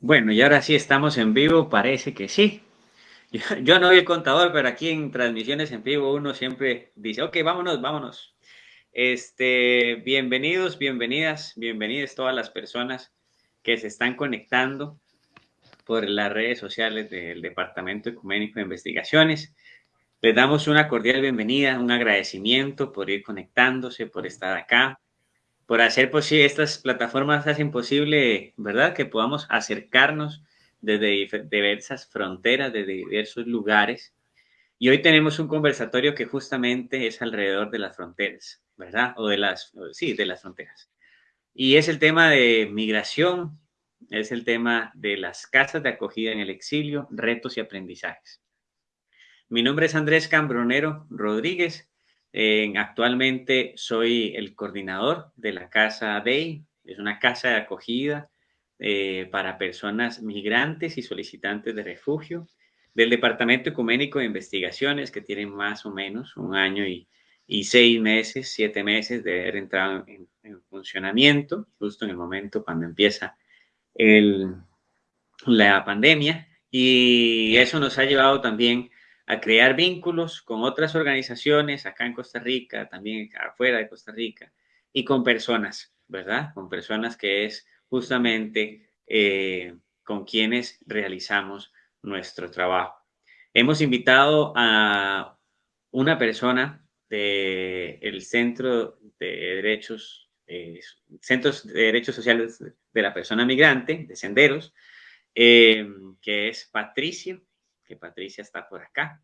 Bueno, y ahora sí estamos en vivo, parece que sí. Yo, no vi el contador, pero aquí en transmisiones en vivo uno siempre dice, ok, vámonos, vámonos. Este, bienvenidos, bienvenidas, bienvenidas todas las personas que se están conectando por las redes sociales del Departamento Ecuménico de Investigaciones. Les damos una cordial bienvenida, un agradecimiento por ir conectándose, por estar acá por hacer posible, estas plataformas hacen posible, ¿verdad? Que podamos acercarnos desde diversas fronteras, desde diversos lugares. Y hoy tenemos un conversatorio que justamente es alrededor de las fronteras, ¿verdad? O de las, sí, de las fronteras. Y es el tema de migración, es el tema de las casas de acogida en el exilio, retos y aprendizajes. Mi nombre es Andrés Cambronero Rodríguez actualmente soy el coordinador de la Casa Day, es una casa de acogida eh, para personas migrantes y solicitantes de refugio del Departamento Ecuménico de Investigaciones, que tiene más o menos un año y, seis meses, siete meses de haber entrado en, funcionamiento, justo en el momento cuando empieza la pandemia. Y eso nos ha llevado también a crear vínculos con otras organizaciones acá en Costa Rica, también afuera de Costa Rica, y con personas, ¿verdad? Con personas que es justamente eh, con quienes realizamos nuestro trabajo. Hemos invitado a una persona del Centro de Derechos, eh, Centros de Derechos Sociales de la Persona Migrante, de Senderos, eh, que es Patricio que Patricia está por acá.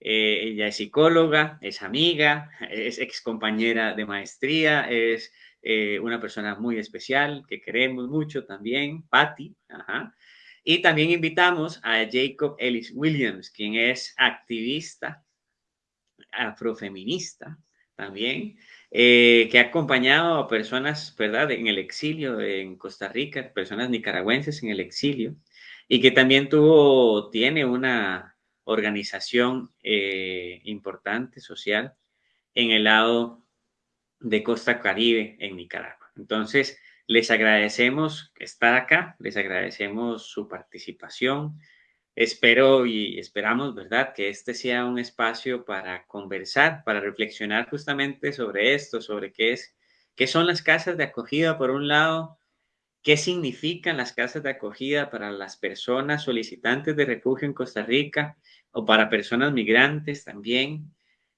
Eh, ella es psicóloga, es amiga, es ex compañera de maestría, es eh, una persona muy especial que queremos mucho también, Patty. Y también invitamos a Jacob Ellis Williams, quien es activista afrofeminista también, eh, que ha acompañado a personas, ¿verdad?, en el exilio en Costa Rica, personas nicaragüenses en el exilio, y que también tuvo, tiene una organización eh, importante social en el lado de Costa Caribe en Nicaragua. Entonces, les agradecemos estar acá, les agradecemos su participación. Espero y esperamos, ¿verdad?, que este sea un espacio para conversar, para reflexionar justamente sobre esto, sobre qué es, qué son las casas de acogida por un lado, qué significan las casas de acogida para las personas solicitantes de refugio en Costa Rica o para personas migrantes también,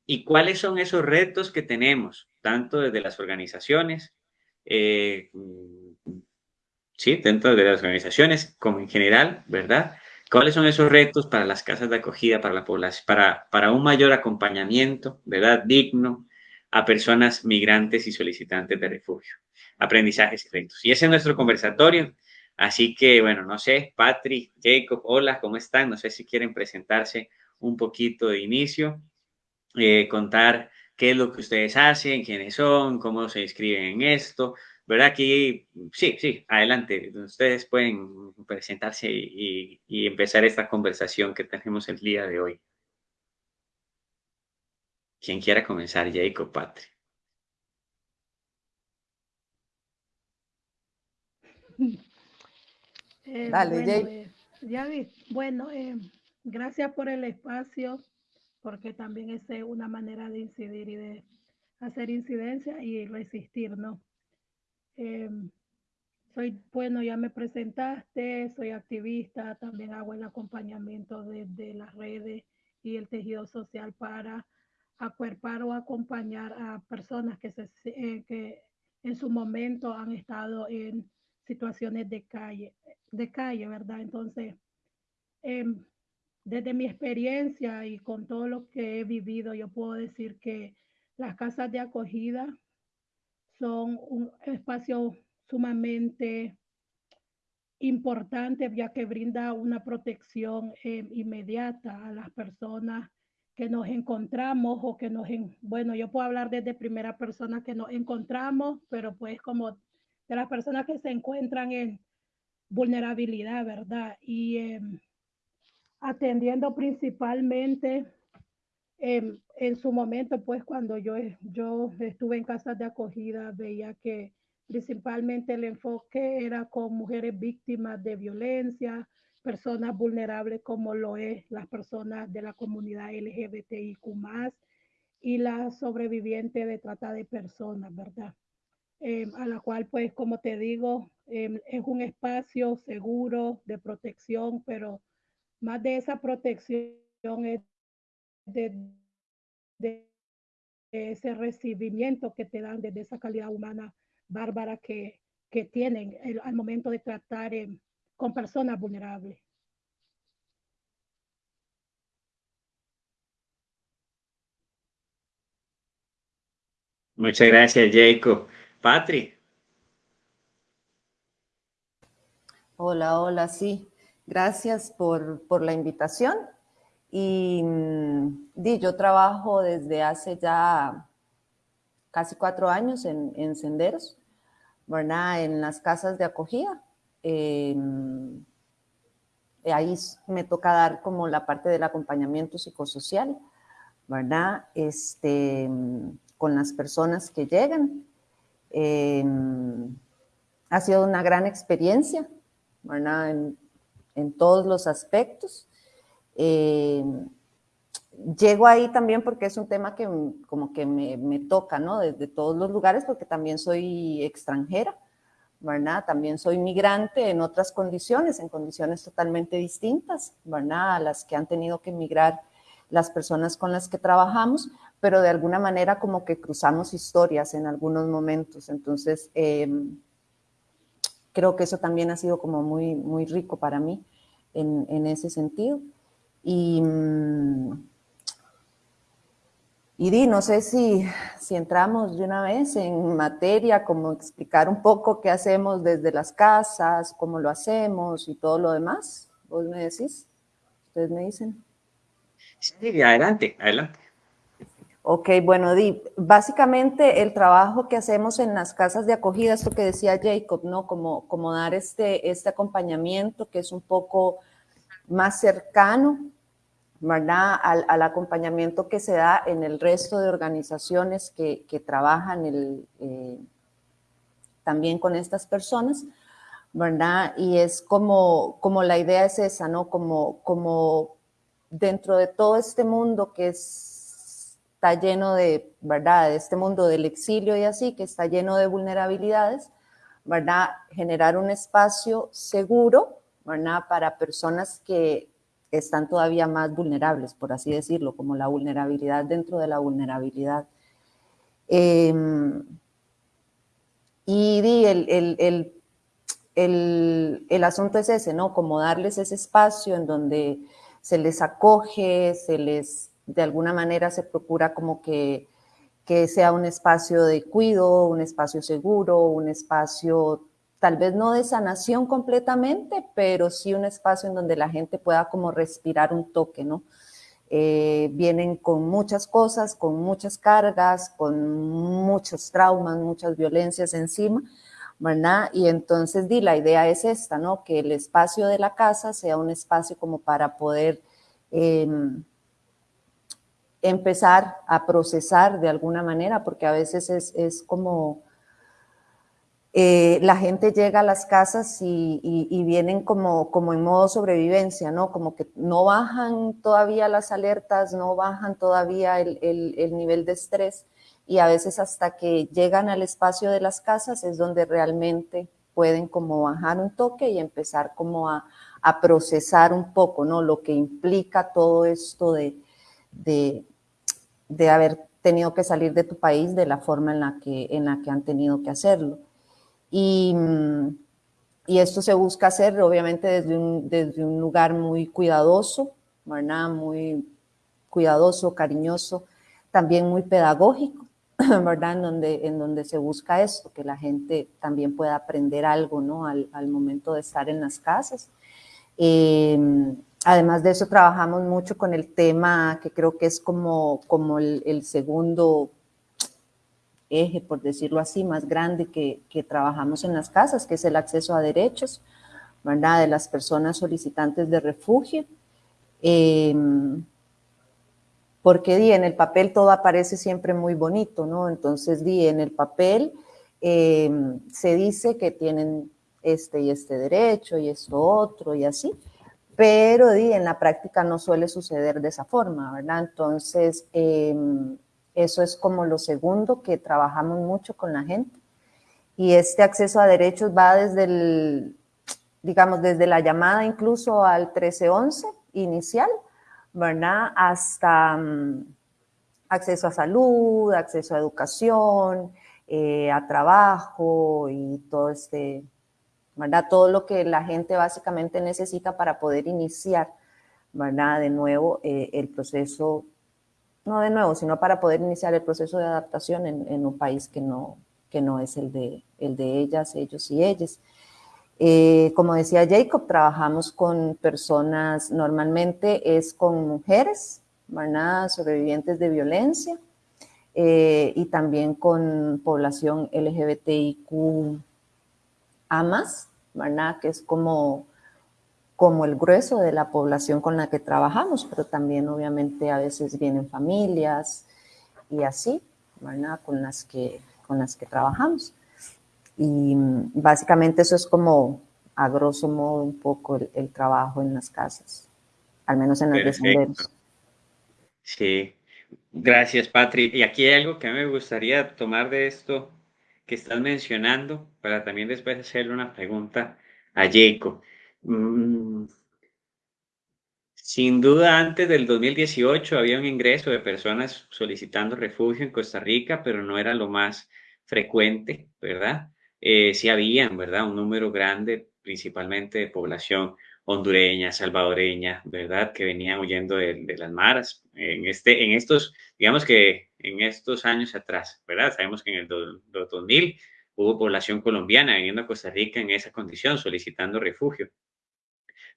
y cuáles son esos retos que tenemos, tanto desde las organizaciones, eh, sí, dentro de las organizaciones como en general, ¿verdad? ¿Cuáles son esos retos para las casas de acogida, para un mayor acompañamiento, ¿verdad? Digno a personas migrantes y solicitantes de refugio aprendizajes y efectos. Y ese es nuestro conversatorio. Así que, bueno, no sé, Patrick, Jacob, hola, ¿cómo están? No sé si quieren presentarse un poquito de inicio, eh, contar qué es lo que ustedes hacen, quiénes son, cómo se inscriben en esto, ¿verdad? Aquí, sí, sí, adelante, ustedes pueden presentarse y empezar esta conversación que tenemos el día de hoy. Quien quiera comenzar, Jacob, Patrick. Eh, Dale, bueno, eh, ya vi. Bueno, eh, gracias por el espacio, porque también es una manera de incidir y de hacer incidencia y resistir, ¿no? soy, bueno, ya me presentaste, soy activista, también hago el acompañamiento de, las redes y el tejido social para acuerpar o acompañar a personas que, se, que en su momento han estado en situaciones de calle, de calle, ¿verdad? Entonces, em, desde mi experiencia y con todo lo que he vivido, yo puedo decir que las casas de acogida son un espacio sumamente importante ya que brinda una protección em, inmediata a las personas que nos encontramos o que nos, bueno, yo puedo hablar desde primera persona que nos encontramos, pero pues como de las personas que se encuentran en vulnerabilidad, ¿verdad? Y em, atendiendo principalmente em, en su momento, pues cuando yo, yo estuve en casas de acogida, veía que Principalmente el enfoque era con mujeres víctimas de violencia, personas vulnerables como lo es las personas de la comunidad LGBTIQ y las sobrevivientes de trata de personas, ¿verdad? Eh, a la cual, pues, como te digo, eh, es un espacio seguro de protección, pero más de esa protección es de, ese recibimiento que te dan desde esa calidad humana bárbara que, que tienen al momento de tratar eh, con personas vulnerables. Muchas gracias, Jacob. Patri. Hola, hola, sí. Gracias por, por la invitación. Y mm, di, yo trabajo desde hace ya casi cuatro años en, en Senderos, ¿verdad? En las casas de acogida. Eh, ahí me toca dar como la parte del acompañamiento psicosocial, ¿verdad? Este, con las personas que llegan. Eh, ha sido una gran experiencia, ¿verdad? En, todos los aspectos. Llego ahí también porque es un tema que como que me, me, toca, ¿no? Desde todos los lugares, porque también soy extranjera, ¿verdad? También soy migrante en otras condiciones, en condiciones totalmente distintas, ¿verdad? A las que han tenido que emigrar las personas con las que trabajamos, pero de alguna manera como que cruzamos historias en algunos momentos. Entonces, eh, creo que eso también ha sido como muy, muy rico para mí en, en ese sentido. Y, y di, no sé si, si entramos de una vez en materia, como explicar un poco qué hacemos desde las casas, cómo lo hacemos y todo lo demás. ¿Vos me decís? ¿Ustedes me dicen? Sí, adelante, adelante. Ok, bueno, Di, básicamente el trabajo que hacemos en las casas de acogida, esto que decía Jacob, ¿no? Como, como dar este, este acompañamiento que es un poco más cercano, ¿verdad? Al, acompañamiento que se da en el resto de organizaciones que, que trabajan el, eh, también con estas personas, ¿verdad? Y es como, como la idea es esa, ¿no? Como, como dentro de todo este mundo que es está lleno de, ¿verdad? De este mundo del exilio y así, que está lleno de vulnerabilidades, ¿verdad? Generar un espacio seguro, ¿verdad? Para personas que están todavía más vulnerables, por así decirlo, como la vulnerabilidad dentro de la vulnerabilidad. Eh, y el, el, el, el, el asunto es ese, ¿no? Como darles ese espacio en donde se les acoge, se les de alguna manera se procura como que, que sea un espacio de cuido, un espacio seguro, un espacio tal vez no de sanación completamente, pero sí un espacio en donde la gente pueda como respirar un toque, ¿no? Eh, vienen con muchas cosas, con muchas cargas, con muchos traumas, muchas violencias encima, ¿verdad? Y entonces, di, la idea es esta, ¿no? Que el espacio de la casa sea un espacio como para poder eh, empezar a procesar de alguna manera, porque a veces es, es como eh, la gente llega a las casas y, vienen como, en modo sobrevivencia, ¿no? Como que no bajan todavía las alertas, no bajan todavía el, el, el nivel de estrés y a veces hasta que llegan al espacio de las casas es donde realmente pueden como bajar un toque y empezar como a, a procesar un poco, ¿no? Lo que implica todo esto de, de, de haber tenido que salir de tu país de la forma en la que, en la que han tenido que hacerlo. Y, y esto se busca hacer obviamente desde un, desde un lugar muy cuidadoso, ¿verdad? Muy cuidadoso, cariñoso, también muy pedagógico, ¿verdad? En donde, en donde se busca esto, que la gente también pueda aprender algo, ¿no? Al, al momento de estar en las casas. Eh, Además de eso, trabajamos mucho con el tema que creo que es como, como el, el segundo eje, por decirlo así, más grande que, que, trabajamos en las casas, que es el acceso a derechos, ¿verdad? De las personas solicitantes de refugio. Eh, porque di, en el papel todo aparece siempre muy bonito, ¿no? Entonces, di, en el papel em, se dice que tienen este y este derecho y esto otro y así, pero en la práctica no suele suceder de esa forma, ¿verdad? Entonces, em, eso es como lo segundo que trabajamos mucho con la gente. Y este acceso a derechos va desde el, digamos, desde la llamada incluso al 1311 inicial, ¿verdad? Hasta mm, acceso a salud, acceso a educación, eh, a trabajo y todo este, ¿verdad? Todo lo que la gente básicamente necesita para poder iniciar, ¿verdad? De nuevo eh, el proceso, no de nuevo, sino para poder iniciar el proceso de adaptación en, un país que no, que no es el de, el de ellas, ellos y ellas. Eh, como decía Jacob, trabajamos con personas, normalmente es con mujeres, ¿verdad? sobrevivientes de violencia, eh, y también con población LGBTIQ AMAS. Que es como, como el grueso de la población con la que trabajamos, pero también obviamente a veces vienen familias y así, ¿verdad? Con las que, con las que trabajamos. Y básicamente eso es como, a grosso modo, un poco el, trabajo en las casas, al menos en los senderos. Sí, gracias, Patri. Y aquí hay algo que me gustaría tomar de esto que estás mencionando para también después hacerle una pregunta a Jacob. Mm, sin duda, antes del 2018 había un ingreso de personas solicitando refugio en Costa Rica, pero no era lo más frecuente, ¿verdad? Eh, sí habían, ¿verdad? Un número grande, principalmente de población hondureña, salvadoreña, ¿verdad? Que venían huyendo de, las maras. En, este, en estos, digamos que en estos años atrás, ¿verdad? Sabemos que en el 2000 hubo población colombiana viniendo a Costa Rica en esa condición, solicitando refugio.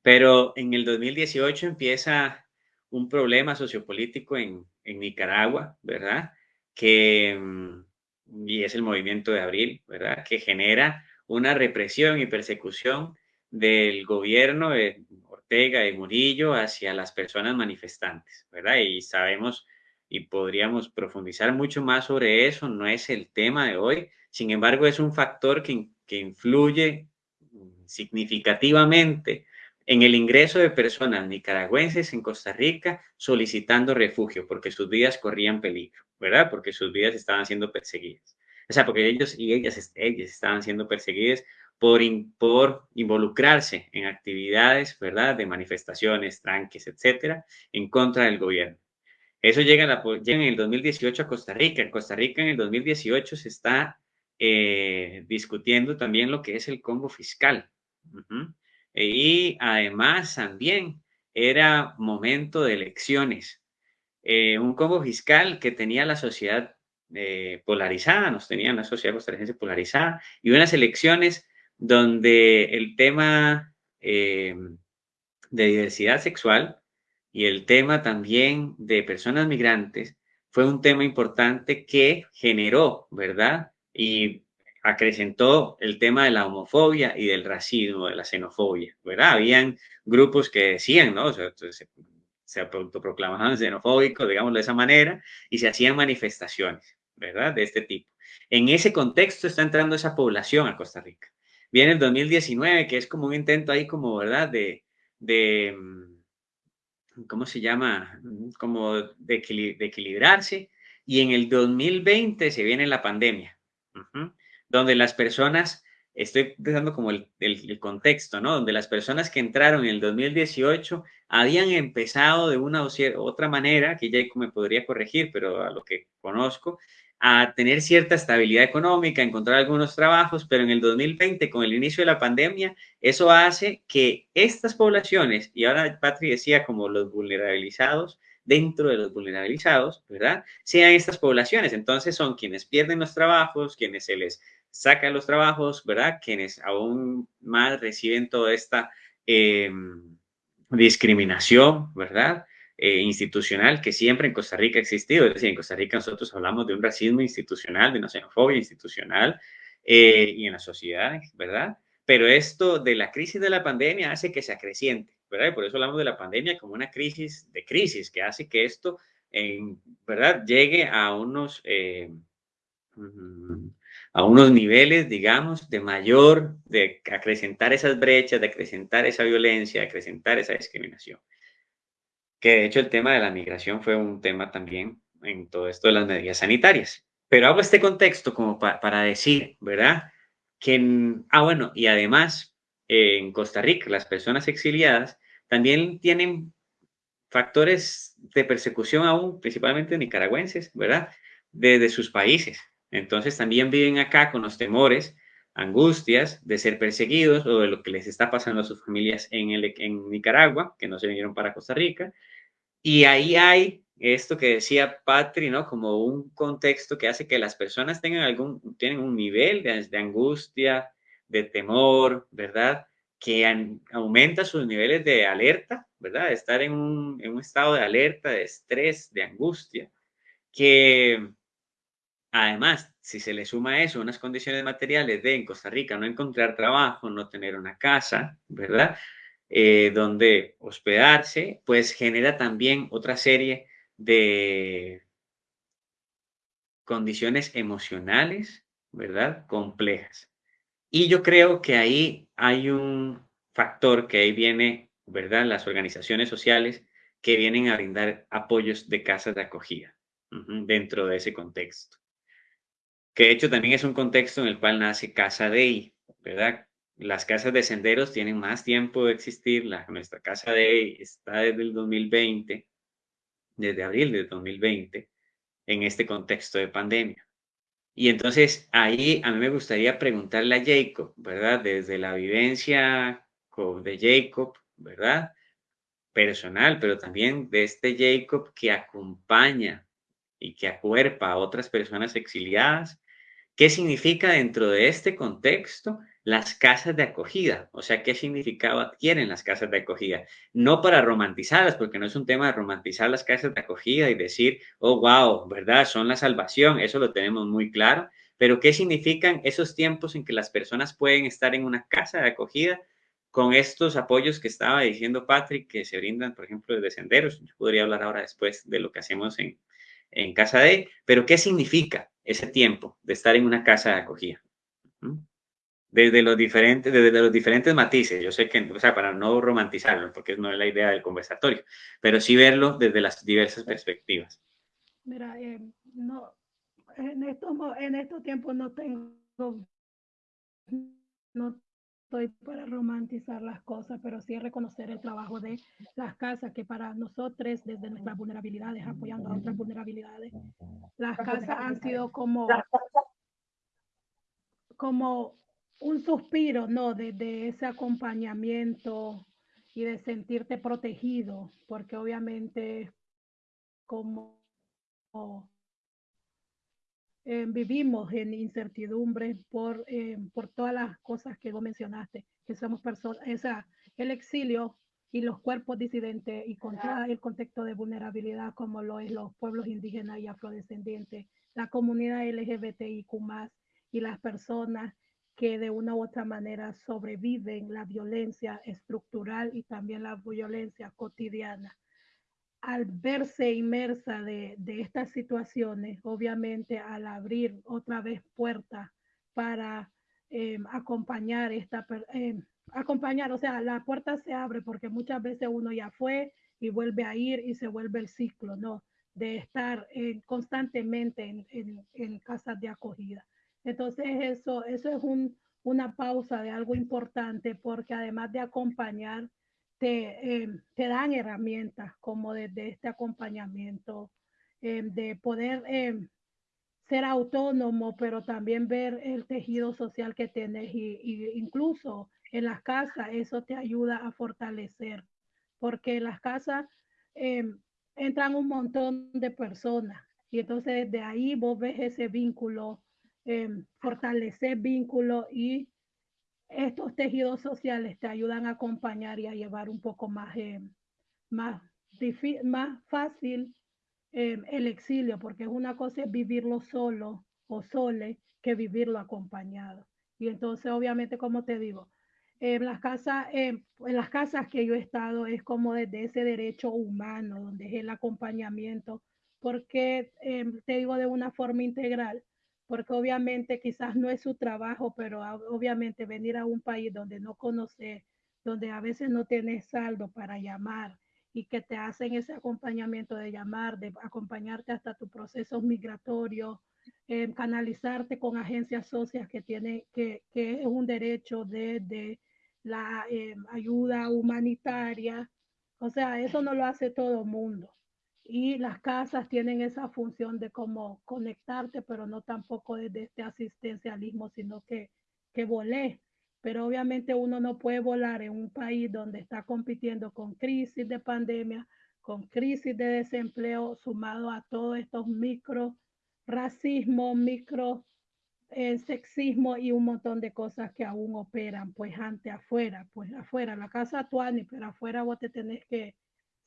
Pero en el 2018 empieza un problema sociopolítico en, en Nicaragua, ¿verdad? Que, mm, y es el movimiento de abril, ¿verdad? Que genera una represión y persecución del gobierno de Ortega y Murillo hacia las personas manifestantes, ¿verdad? Y sabemos y podríamos profundizar mucho más sobre eso, no es el tema de hoy, sin embargo es un factor que, que influye significativamente en el ingreso de personas nicaragüenses en Costa Rica solicitando refugio porque sus vidas corrían peligro, ¿verdad? Porque sus vidas estaban siendo perseguidas. O sea, porque ellos y ellas, ellas estaban siendo perseguidas por, por involucrarse en actividades, ¿verdad? De manifestaciones, tranques, etcétera, en contra del gobierno. Eso llega, en el 2018 a Costa Rica. En Costa Rica en el 2018 se está eh, discutiendo también lo que es el combo fiscal. Y además también era momento de elecciones. Eh, un combo fiscal que tenía la sociedad eh, polarizada, nos tenía una sociedad costarricense polarizada y unas elecciones donde el tema eh, de diversidad sexual y el tema también de personas migrantes fue un tema importante que generó, ¿verdad? Y acrecentó el tema de la homofobia y del racismo, de la xenofobia, ¿verdad? Habían grupos que decían, ¿no? se, se autoproclamaban xenofóbicos, digámoslo de esa manera, y se hacían manifestaciones, ¿verdad? De este tipo. En ese contexto está entrando esa población a Costa Rica. Viene el 2019, que es como un intento ahí como, ¿verdad? De, de mm, ¿cómo se llama? Como de, equilibrarse. Y en el 2020 se viene la pandemia, donde las personas, estoy dando como el, contexto, ¿no? Donde las personas que entraron en el 2018 habían empezado de una u otra manera, que ya me podría corregir, pero a lo que conozco, a tener cierta estabilidad económica, encontrar algunos trabajos, pero en el 2020, con el inicio de la pandemia, eso hace que estas poblaciones, y ahora Patri decía como los vulnerabilizados, dentro de los vulnerabilizados, ¿verdad? Sean estas poblaciones. Entonces son quienes pierden los trabajos, quienes se les sacan los trabajos, ¿verdad? Quienes aún más reciben toda esta em, discriminación, ¿verdad? Eh, institucional que siempre en Costa Rica ha existido. Es decir, en Costa Rica nosotros hablamos de un racismo institucional, de una xenofobia institucional eh, y en la sociedad, ¿verdad? Pero esto de la crisis de la pandemia hace que se acreciente, ¿verdad? Y por eso hablamos de la pandemia como una crisis de crisis, que hace que esto, ¿verdad?, llegue a unos, eh, a unos niveles, digamos, de mayor, de acrecentar esas brechas, de acrecentar esa violencia, de acrecentar esa discriminación. Que de hecho el tema de la migración fue un tema también en todo esto de las medidas sanitarias. Pero hago este contexto como para decir, ¿verdad? Que, ah, bueno, y además en Costa Rica las personas exiliadas también tienen factores de persecución aún, principalmente nicaragüenses, ¿verdad? Desde sus países. Entonces también viven acá con los temores, angustias de ser perseguidos o de lo que les está pasando a sus familias en, el, en Nicaragua, que no se vinieron para Costa Rica. Y ahí hay esto que decía Patri, ¿no? Como un contexto que hace que las personas tengan algún, tienen un nivel de, angustia, de temor, ¿verdad? Que aumenta sus niveles de alerta, ¿verdad? Estar en un, en un estado de alerta, de estrés, de angustia, que Además, si se le suma a eso unas condiciones materiales de en Costa Rica no encontrar trabajo, no tener una casa, ¿verdad? Eh, donde hospedarse, pues genera también otra serie de condiciones emocionales, ¿verdad? Complejas. Y yo creo que ahí hay un factor que ahí viene, ¿verdad? Las organizaciones sociales que vienen a brindar apoyos de casas de acogida dentro de ese contexto que de hecho también es un contexto en el cual nace Casa Dei, ¿verdad? Las casas de senderos tienen más tiempo de existir, la, nuestra Casa Dei está desde el 2020, desde abril del 2020, en este contexto de pandemia. Y entonces ahí a mí me gustaría preguntarle a Jacob, ¿verdad? Desde la vivencia de Jacob, ¿verdad? Personal, pero también de este Jacob que acompaña y que acuerpa a otras personas exiliadas ¿Qué significa dentro de este contexto las casas de acogida? O sea, ¿qué significado adquieren las casas de acogida? No para romantizarlas, porque no es un tema de romantizar las casas de acogida y decir, oh, wow, ¿verdad? Son la salvación, eso lo tenemos muy claro, pero ¿qué significan esos tiempos en que las personas pueden estar en una casa de acogida con estos apoyos que estaba diciendo Patrick, que se brindan, por ejemplo, desde senderos? Yo podría hablar ahora después de lo que hacemos en, en casa de, pero ¿qué significa ese tiempo de estar en una casa de acogida? Desde los diferentes, desde los diferentes matices, yo sé que, o sea, para no romantizarlo, porque no es la idea del conversatorio, pero sí verlo desde las diversas perspectivas. Mira, eh, no, en estos, en estos tiempos no tengo, no estoy para romantizar las cosas, pero sí reconocer el trabajo de las casas, que para nosotros, desde nuestras vulnerabilidades, apoyando a otras vulnerabilidades, las casas han sido como, como un suspiro, ¿no? De, de ese acompañamiento y de sentirte protegido, porque obviamente como eh, vivimos en incertidumbre por, eh, por todas las cosas que vos mencionaste, que somos personas, o sea, el exilio y los cuerpos disidentes y contra el contexto de vulnerabilidad como lo es los pueblos indígenas y afrodescendientes, la comunidad LGBTIQ y las personas que de una u otra manera sobreviven la violencia estructural y también la violencia cotidiana al verse inmersa de, estas situaciones, obviamente al abrir otra vez puertas para em, acompañar esta, eh, acompañar, o sea, la puerta se abre porque muchas veces uno ya fue y vuelve a ir y se vuelve el ciclo, ¿no? De estar eh, constantemente en, en, casas de acogida. Entonces, eso, eso es un, una pausa de algo importante porque además de acompañar, te, em, te dan herramientas como desde este acompañamiento, em, de poder em, ser autónomo, pero también ver el tejido social que tienes y, incluso en las casas eso te ayuda a fortalecer, porque en las casas entran un montón de personas y entonces de ahí vos ves ese vínculo, fortalecer vínculo y estos tejidos sociales te ayudan a acompañar y a llevar un poco más, eh, más, más fácil eh, el exilio, porque una cosa es vivirlo solo o sole que vivirlo acompañado. Y entonces, obviamente, como te digo, en las casas, en las casas que yo he estado es como desde ese derecho humano, donde es el acompañamiento, porque te digo de una forma integral, porque obviamente quizás no es su trabajo, pero obviamente venir a un país donde no conoces, donde a veces no tienes saldo para llamar y que te hacen ese acompañamiento de llamar, de acompañarte hasta tu proceso migratorio, eh, canalizarte con agencias socias que tiene, que, que es un derecho de, de la eh, ayuda humanitaria. O sea, eso no lo hace todo el mundo. Y las casas tienen esa función de como conectarte, pero no tampoco desde este asistencialismo, sino que, que volé. Pero obviamente uno no puede volar en un país donde está compitiendo con crisis de pandemia, con crisis de desempleo, sumado a todos estos micro racismo, micro el sexismo y un montón de cosas que aún operan, pues ante afuera, pues afuera, la casa actual, pero afuera vos te tenés que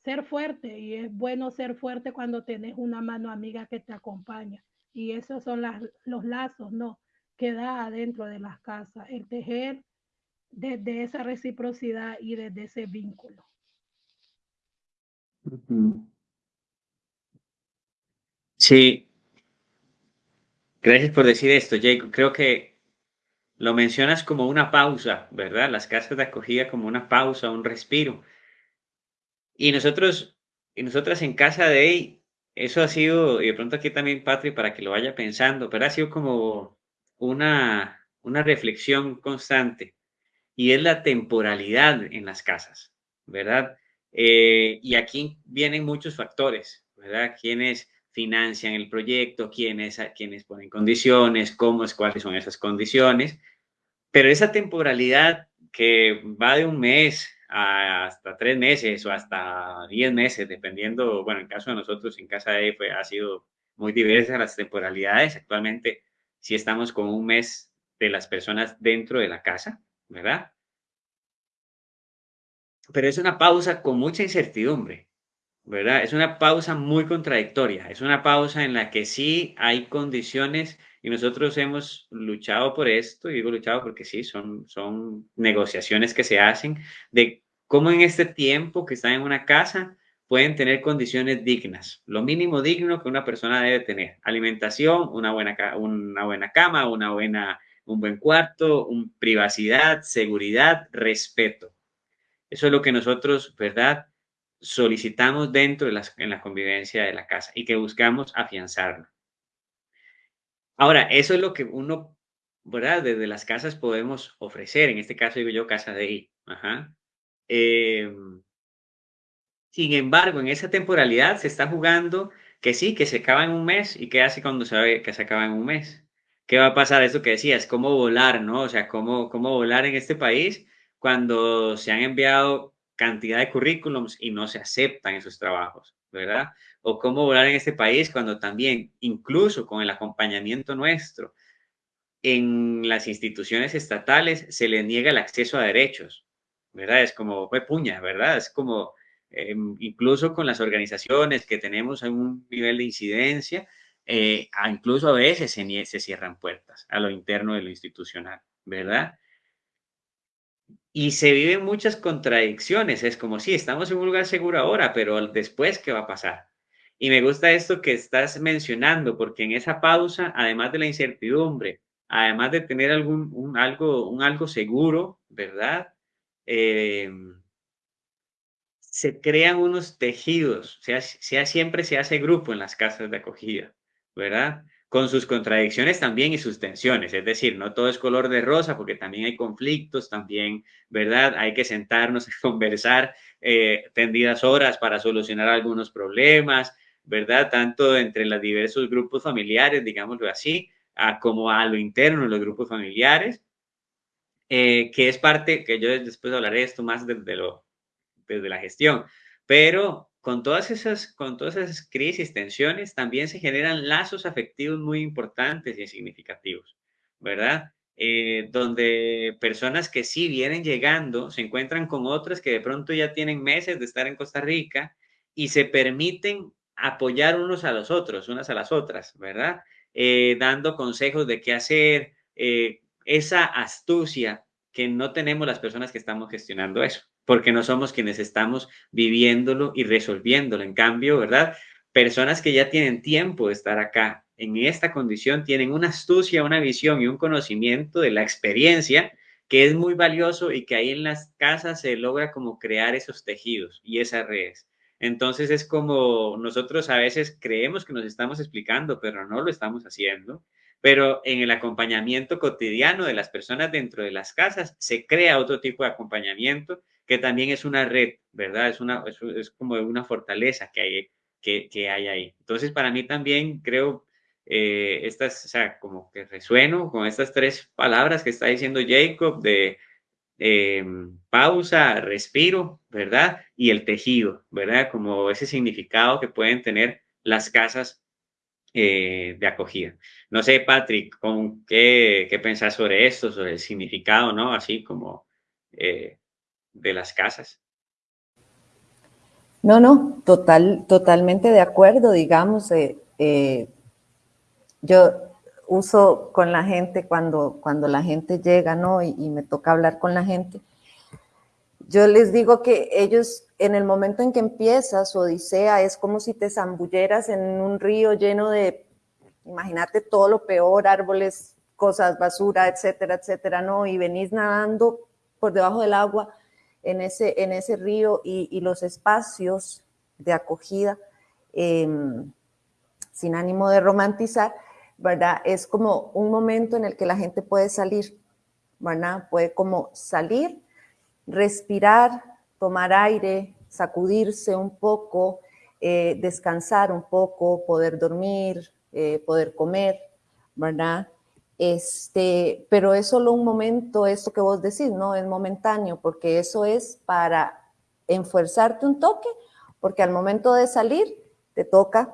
ser fuerte y es bueno ser fuerte cuando tenés una mano amiga que te acompaña y esos son las, los lazos, ¿no? Que da adentro de las casas, el tejer desde esa reciprocidad y desde ese vínculo. Sí, Gracias por decir esto, Jacob. Creo que lo mencionas como una pausa, ¿verdad? Las casas de acogida como una pausa, un respiro. Y nosotros, y nosotras en casa de él, eso ha sido, y de pronto aquí también, Patri, para que lo vaya pensando, pero ha sido como una, una reflexión constante. Y es la temporalidad en las casas, ¿verdad? Eh, y aquí vienen muchos factores, ¿verdad? Quienes financian el proyecto, quiénes, quiénes ponen condiciones, cómo es, cuáles son esas condiciones. Pero esa temporalidad que va de un mes hasta tres meses o hasta diez meses, dependiendo, bueno, en caso de nosotros, en casa de fue, ha sido muy diversa las temporalidades. Actualmente, si estamos con un mes de las personas dentro de la casa, ¿verdad? Pero es una pausa con mucha incertidumbre, ¿verdad? Es una pausa muy contradictoria, es una pausa en la que sí hay condiciones y nosotros hemos luchado por esto, y digo luchado porque sí, son, son negociaciones que se hacen de cómo en este tiempo que están en una casa pueden tener condiciones dignas, lo mínimo digno que una persona debe tener, alimentación, una buena, una buena cama, una buena, un buen cuarto, un, privacidad, seguridad, respeto. Eso es lo que nosotros, ¿verdad? solicitamos dentro de las, en la convivencia de la casa y que buscamos afianzarlo. Ahora, eso es lo que uno, ¿verdad? Desde las casas podemos ofrecer, en este caso digo yo, casa de ahí. Em, sin embargo, en esa temporalidad se está jugando que sí, que se acaba en un mes y qué hace cuando sabe que se acaba en un mes. ¿Qué va a pasar? Eso que decías, cómo volar, ¿no? O sea, cómo, cómo volar en este país cuando se han enviado cantidad de currículums y no se aceptan esos trabajos, ¿verdad? O cómo volar en este país cuando también, incluso con el acompañamiento nuestro, en las instituciones estatales se le niega el acceso a derechos, ¿verdad? Es como, fue puña, ¿verdad? Es como, em, incluso con las organizaciones que tenemos en un nivel de incidencia, eh, incluso a veces se, se cierran puertas a lo interno de lo institucional, ¿verdad? Y se viven muchas contradicciones. Es como, sí, estamos en un lugar seguro ahora, pero después, ¿qué va a pasar? Y me gusta esto que estás mencionando, porque en esa pausa, además de la incertidumbre, además de tener algún, algo, un algo seguro, ¿verdad? Em, se crean unos tejidos, sea, sea, siempre se hace grupo en las casas de acogida, ¿verdad? con sus contradicciones también y sus tensiones. Es decir, no todo es color de rosa porque también hay conflictos, también, ¿verdad? Hay que sentarnos a conversar eh, tendidas horas para solucionar algunos problemas, ¿verdad? Tanto entre los diversos grupos familiares, digámoslo así, como a lo interno de los grupos familiares, eh, que es parte, que yo después hablaré esto más desde, lo, desde la gestión, pero con todas esas, con todas esas crisis, tensiones, también se generan lazos afectivos muy importantes y significativos, ¿verdad? Eh, donde personas que sí vienen llegando se encuentran con otras que de pronto ya tienen meses de estar en Costa Rica y se permiten apoyar unos a los otros, unas a las otras, ¿verdad? Eh, dando consejos de qué hacer, eh, esa astucia que no tenemos las personas que estamos gestionando eso porque no somos quienes estamos viviéndolo y resolviéndolo. En cambio, ¿verdad? Personas que ya tienen tiempo de estar acá en esta condición tienen una astucia, una visión y un conocimiento de la experiencia que es muy valioso y que ahí en las casas se logra como crear esos tejidos y esas redes. Entonces es como nosotros a veces creemos que nos estamos explicando, pero no lo estamos haciendo. Pero en el acompañamiento cotidiano de las personas dentro de las casas se crea otro tipo de acompañamiento que también es una red, ¿verdad? Es, una, es, como una fortaleza que hay, que, hay ahí. Entonces, para mí también creo, eh, estas, o sea, como que resueno con estas tres palabras que está diciendo Jacob de eh, pausa, respiro, ¿verdad? Y el tejido, ¿verdad? Como ese significado que pueden tener las casas eh, de acogida. No sé, Patrick, ¿con qué, qué pensás sobre esto, sobre el significado, ¿no? Así como de las casas. No, no, total, totalmente de acuerdo, digamos. Eh, eh, yo uso con la gente cuando, cuando la gente llega, ¿no? Y, y, me toca hablar con la gente. Yo les digo que ellos, en el momento en que empieza su odisea, es como si te zambulleras en un río lleno de, imagínate todo lo peor, árboles, cosas, basura, etcétera, etcétera, ¿no? Y venís nadando por debajo del agua en ese, en ese río y, los espacios de acogida, em, sin ánimo de romantizar, ¿verdad? Es como un momento en el que la gente puede salir, ¿verdad? Puede como salir, respirar, tomar aire, sacudirse un poco, eh, descansar un poco, poder dormir, eh, poder comer, ¿verdad? Este, pero es solo un momento, esto que vos decís, ¿no? Es momentáneo, porque eso es para enfuerzarte un toque, porque al momento de salir te toca,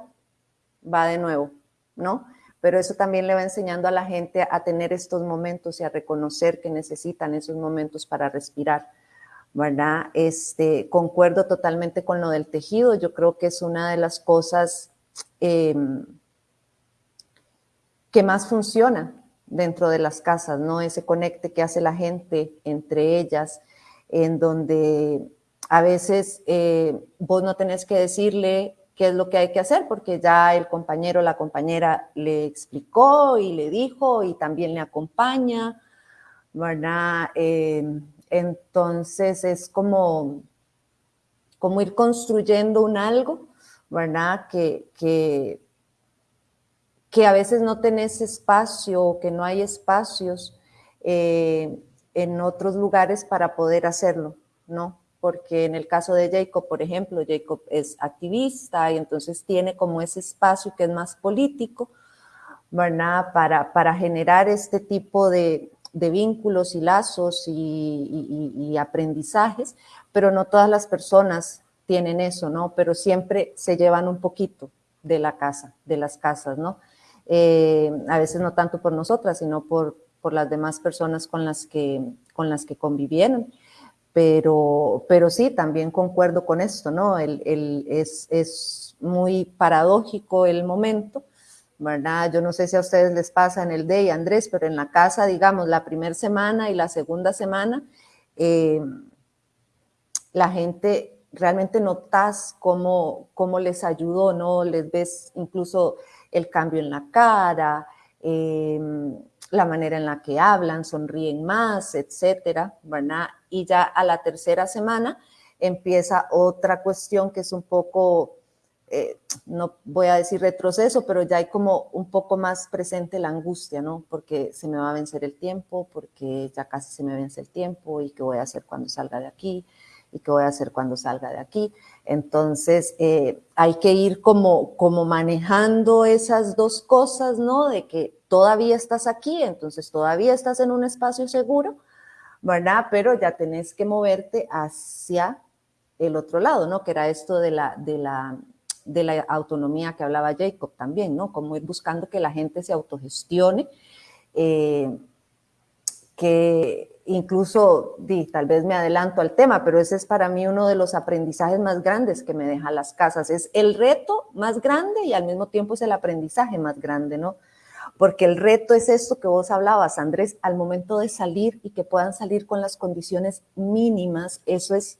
va de nuevo, ¿no? Pero eso también le va enseñando a la gente a tener estos momentos y a reconocer que necesitan esos momentos para respirar, ¿verdad? Este, concuerdo totalmente con lo del tejido, yo creo que es una de las cosas em, que más funciona, dentro de las casas, ¿no? Ese conecte que hace la gente entre ellas, en donde a veces eh, vos no tenés que decirle qué es lo que hay que hacer, porque ya el compañero o la compañera le explicó y le dijo y también le acompaña, ¿verdad? Em, entonces es como, como ir construyendo un algo, ¿verdad? Que, que que a veces no tenés espacio que no hay espacios eh, en otros lugares para poder hacerlo, ¿no? Porque en el caso de Jacob, por ejemplo, Jacob es activista y entonces tiene como ese espacio que es más político, ¿verdad? Para, para generar este tipo de, de vínculos y lazos y, y, aprendizajes, pero no todas las personas tienen eso, ¿no? Pero siempre se llevan un poquito de la casa, de las casas, ¿no? Eh, a veces no tanto por nosotras, sino por, por las demás personas con las que, con las que convivieron. Pero, pero sí, también concuerdo con esto, ¿no? El, el, es, es muy paradójico el momento, ¿verdad? Yo no sé si a ustedes les pasa en el day, Andrés, pero en la casa, digamos, la primera semana y la segunda semana, eh, la gente realmente notas cómo, cómo les ayudó, ¿no? Les ves incluso el cambio en la cara, em, la manera en la que hablan, sonríen más, etcétera, ¿verdad? Y ya a la tercera semana empieza otra cuestión que es un poco, eh, no voy a decir retroceso, pero ya hay como un poco más presente la angustia, ¿no? Porque se me va a vencer el tiempo, porque ya casi se me vence el tiempo y qué voy a hacer cuando salga de aquí y qué voy a hacer cuando salga de aquí. Entonces, eh, hay que ir como, como manejando esas dos cosas, ¿no? De que todavía estás aquí, entonces todavía estás en un espacio seguro, ¿verdad? Pero ya tenés que moverte hacia el otro lado, ¿no? Que era esto de la, de la, de la autonomía que hablaba Jacob también, ¿no? Como ir buscando que la gente se autogestione, eh, que incluso, tal vez me adelanto al tema, pero ese es para mí uno de los aprendizajes más grandes que me dejan las casas. Es el reto más grande y al mismo tiempo es el aprendizaje más grande, ¿no? Porque el reto es esto que vos hablabas, Andrés, al momento de salir y que puedan salir con las condiciones mínimas, eso es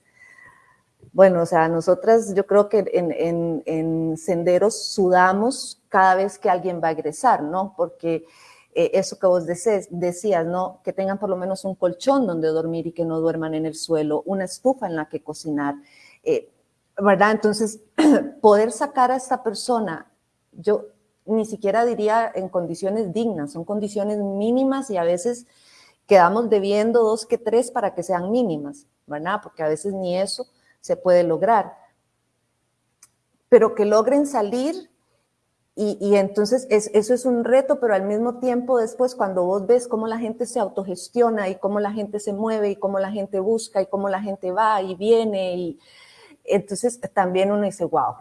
Bueno, o sea, nosotras yo creo que en, senderos sudamos cada vez que alguien va a egresar, ¿no? Porque eh, eso que vos decías, ¿no? Que tengan por lo menos un colchón donde dormir y que no duerman en el suelo, una estufa en la que cocinar, eh, ¿verdad? Entonces, poder sacar a esta persona, yo ni siquiera diría en condiciones dignas, son condiciones mínimas y a veces quedamos debiendo dos que tres para que sean mínimas, ¿verdad? Porque a veces ni eso se puede lograr. Pero que logren salir y, entonces eso es un reto, pero al mismo tiempo después cuando vos ves cómo la gente se autogestiona y cómo la gente se mueve y cómo la gente busca y cómo la gente va y viene y entonces también uno dice, wow,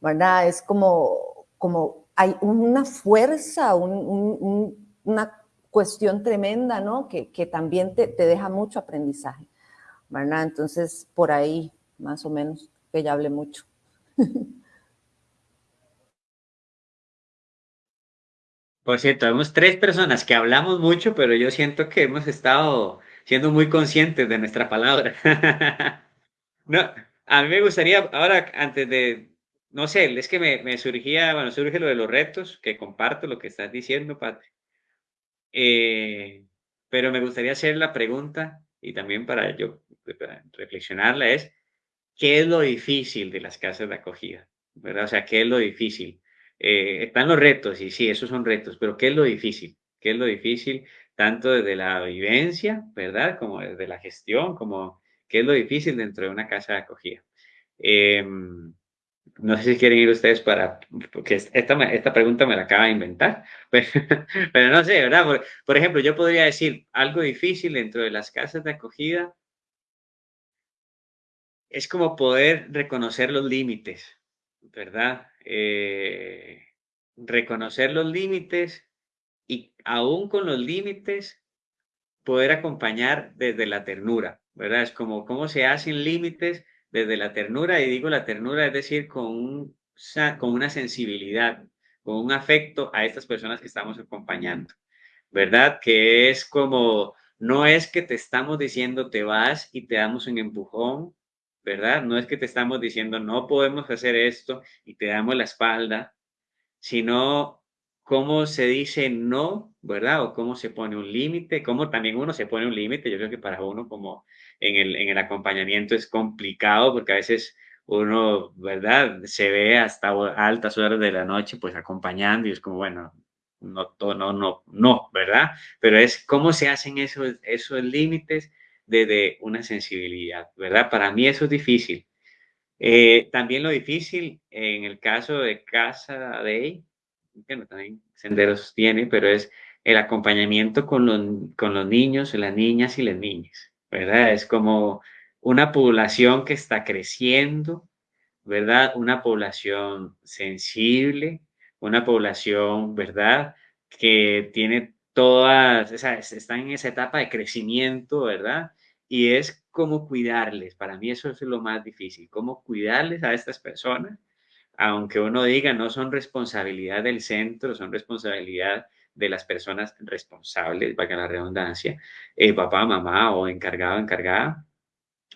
¿verdad? Es como, como hay una fuerza, una cuestión tremenda, ¿no? Que, también te, te deja mucho aprendizaje. ¿verdad? Entonces, por ahí, más o menos, que ya hablé mucho. Por cierto, vemos tres personas que hablamos mucho, pero yo siento que hemos estado siendo muy conscientes de nuestra palabra. no, a mí me gustaría, ahora, antes de, no sé, es que me, me, surgía, bueno, surge lo de los retos, que comparto lo que estás diciendo, Patri. Eh, pero me gustaría hacer la pregunta, y también para yo reflexionarla es, ¿qué es lo difícil de las casas de acogida? ¿Verdad? O sea, ¿qué es lo difícil? Eh, están los retos, y sí, esos son retos, pero ¿qué es lo difícil? ¿Qué es lo difícil tanto desde la vivencia, ¿verdad? Como desde la gestión, como qué es lo difícil dentro de una casa de acogida. Em, no sé si quieren ir ustedes para, porque esta, esta pregunta me la acaba de inventar, pero, no sé, ¿verdad? Por, ejemplo, yo podría decir algo difícil dentro de las casas de acogida es como poder reconocer los límites, ¿verdad? Eh, reconocer los límites y aún con los límites poder acompañar desde la ternura, ¿verdad? Es como cómo se hacen límites desde la ternura, y digo la ternura, es decir, con, con una sensibilidad, con un afecto a estas personas que estamos acompañando, ¿verdad? Que es como, no es que te estamos diciendo te vas y te damos un empujón, ¿verdad? No es que te estamos diciendo no podemos hacer esto y te damos la espalda, sino cómo se dice no, ¿verdad? O cómo se pone un límite, cómo también uno se pone un límite. Yo creo que para uno como en el, en el acompañamiento es complicado porque a veces uno, ¿verdad? Se ve hasta altas horas de la noche pues acompañando y es como, bueno, no, no, no, no, ¿verdad? Pero es cómo se hacen esos, esos límites desde una sensibilidad, ¿verdad? Para mí eso es difícil. Eh, también lo difícil en el caso de Casa de, que también Senderos tiene, pero es el acompañamiento con los, con los niños, las niñas y las niñas, ¿verdad? Es como una población que está creciendo, ¿verdad? Una población sensible, una población, ¿verdad? Que tiene todas, o sea, están en esa etapa de crecimiento, ¿verdad? y es cómo cuidarles. Para mí eso es lo más difícil, cómo cuidarles a estas personas, aunque uno diga no son responsabilidad del centro, son responsabilidad de las personas responsables, para la redundancia, eh, papá, mamá o encargado, encargada,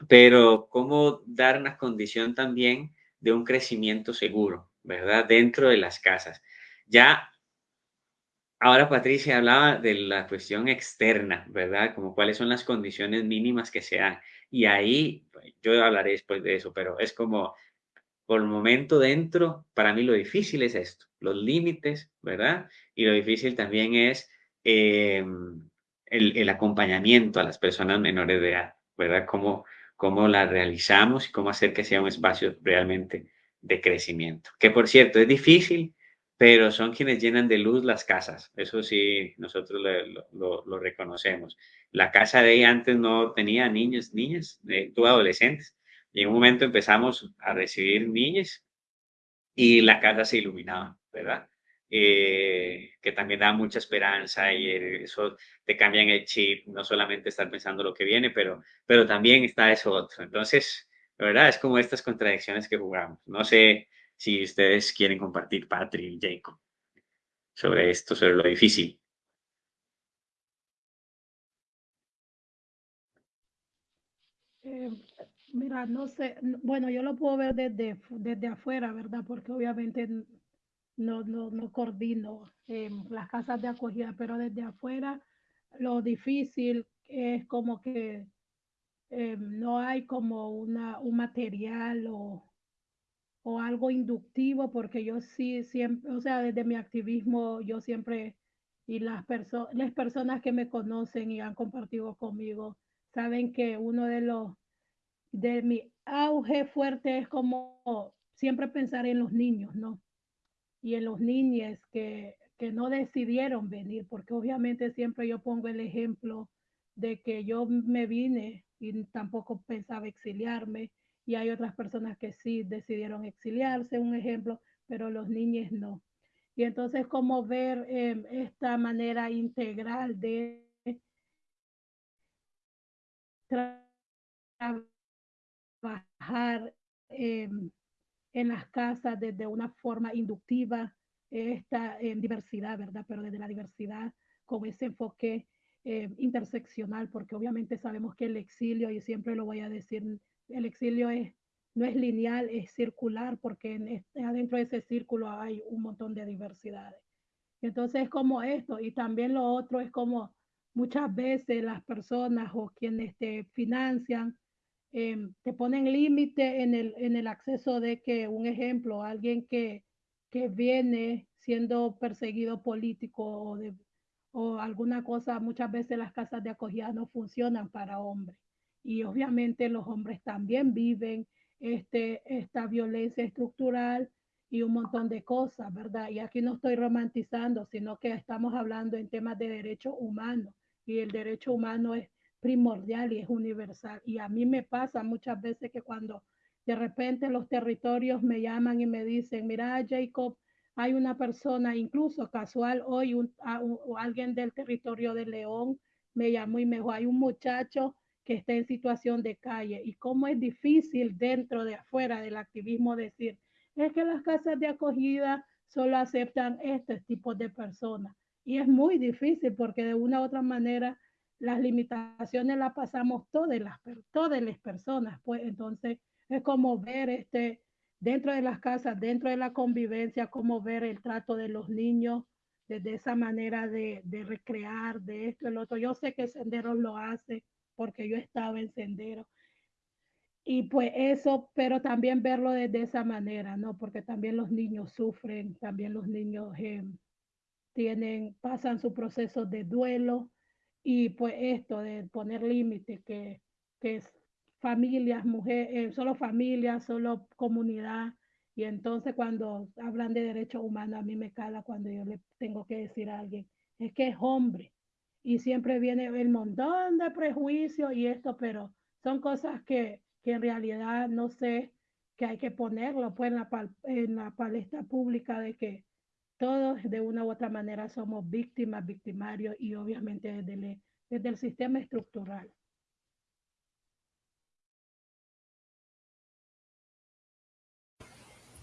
pero cómo dar una condición también de un crecimiento seguro, ¿verdad? Dentro de las casas. Ya Ahora Patricia hablaba de la cuestión externa, ¿verdad? Como cuáles son las condiciones mínimas que se dan. Y ahí, pues, yo hablaré después de eso, pero es como, por el momento dentro, para mí lo difícil es esto, los límites, ¿verdad? Y lo difícil también es em, el, acompañamiento a las personas menores de edad, ¿verdad? Cómo, cómo la realizamos y cómo hacer que sea un espacio realmente de crecimiento. Que por cierto, es difícil pero son quienes llenan de luz las casas. Eso sí, nosotros lo, reconocemos. La casa de ella antes no tenía niños, niñas, eh, adolescentes. Y en un momento empezamos a recibir niños y la casa se iluminaba, ¿verdad? Eh, que también da mucha esperanza y eso te cambia en el chip, no solamente estar pensando lo que viene, pero, pero también está eso otro. Entonces, ¿verdad? Es como estas contradicciones que jugamos. No sé si ustedes quieren compartir, Patrick Jacob, sobre esto, sobre lo difícil. Eh, Mira, no sé, bueno, yo lo puedo ver desde, desde afuera, ¿verdad? Porque obviamente no, no, no coordino las casas de acogida, pero desde afuera lo difícil es como que eh, no hay como una, un material o, o algo inductivo, porque yo sí siempre, o sea, desde mi activismo yo siempre, y las, personas las personas que me conocen y han compartido conmigo, saben que uno de los, de mi auge fuerte es como siempre pensar en los niños, ¿no? Y en los niños que, que no decidieron venir, porque obviamente siempre yo pongo el ejemplo de que yo me vine y tampoco pensaba exiliarme y hay otras personas que sí decidieron exiliarse, un ejemplo, pero los niños no. Y entonces, ¿cómo ver em, esta manera integral de trabajar em, en las casas desde una forma inductiva, esta em, diversidad, ¿verdad? Pero desde la diversidad con ese enfoque interseccional, porque obviamente sabemos que el exilio, y siempre lo voy a decir, el exilio no es lineal, es circular, porque en, adentro de ese círculo hay un montón de diversidades. Entonces es como esto, y también lo otro es como muchas veces las personas o quienes te financian em, te ponen límite en el, en el acceso de que, un ejemplo, alguien que, que viene siendo perseguido político o, de, o alguna cosa, muchas veces las casas de acogida no funcionan para hombres y obviamente los hombres también viven este, esta violencia estructural y un montón de cosas, ¿verdad? Y aquí no estoy romantizando, sino que estamos hablando en temas de derechos humanos y el derecho humano es primordial y es universal. Y a mí me pasa muchas veces que cuando de repente los territorios me llaman y me dicen, mira, Jacob, hay una persona, incluso casual, hoy alguien del territorio de León me llamó y me dijo, hay un muchacho que está en situación de calle y cómo es difícil dentro de afuera del activismo decir, es que las casas de acogida solo aceptan este tipo de personas. Y es muy difícil porque de una u otra manera las limitaciones las pasamos todas las, todas las personas. Pues entonces es como ver este, dentro de las casas, dentro de la convivencia, como ver el trato de los niños desde esa manera de, de recrear, de esto, el otro. Yo sé que Senderos lo hace, porque yo estaba en sendero. Y pues eso, pero también verlo desde esa manera, ¿no? Porque también los niños sufren, también los niños eh, tienen, pasan su proceso de duelo y pues esto de poner límites, que, que es familias, mujeres, eh, solo familias, solo comunidad. Y entonces cuando hablan de derechos humanos, a mí me cala cuando yo le tengo que decir a alguien, es que es hombre, y siempre viene el montón de prejuicios y esto, pero son cosas que, que en realidad no sé que hay que ponerlo pues en la, en la palestra pública de que todos de una u otra manera somos víctimas, victimarios y obviamente desde el, sistema estructural.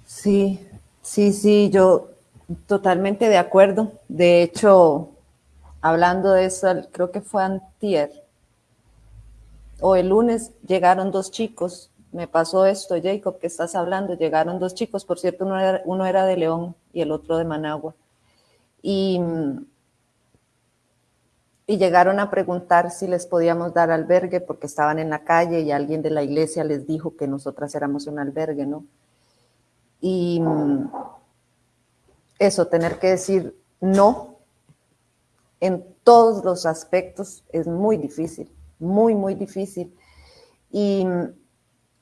Sí, sí, sí, yo totalmente de acuerdo. De hecho, hablando de eso, creo que fue antier, o el lunes llegaron dos chicos, me pasó esto, Jacob, que estás hablando, llegaron dos chicos, por cierto, uno era, de León y el otro de Managua, y, y llegaron a preguntar si les podíamos dar albergue porque estaban en la calle y alguien de la iglesia les dijo que nosotras éramos un albergue, ¿no? Y eso, tener que decir no en todos los aspectos es muy difícil, muy, muy difícil. Y,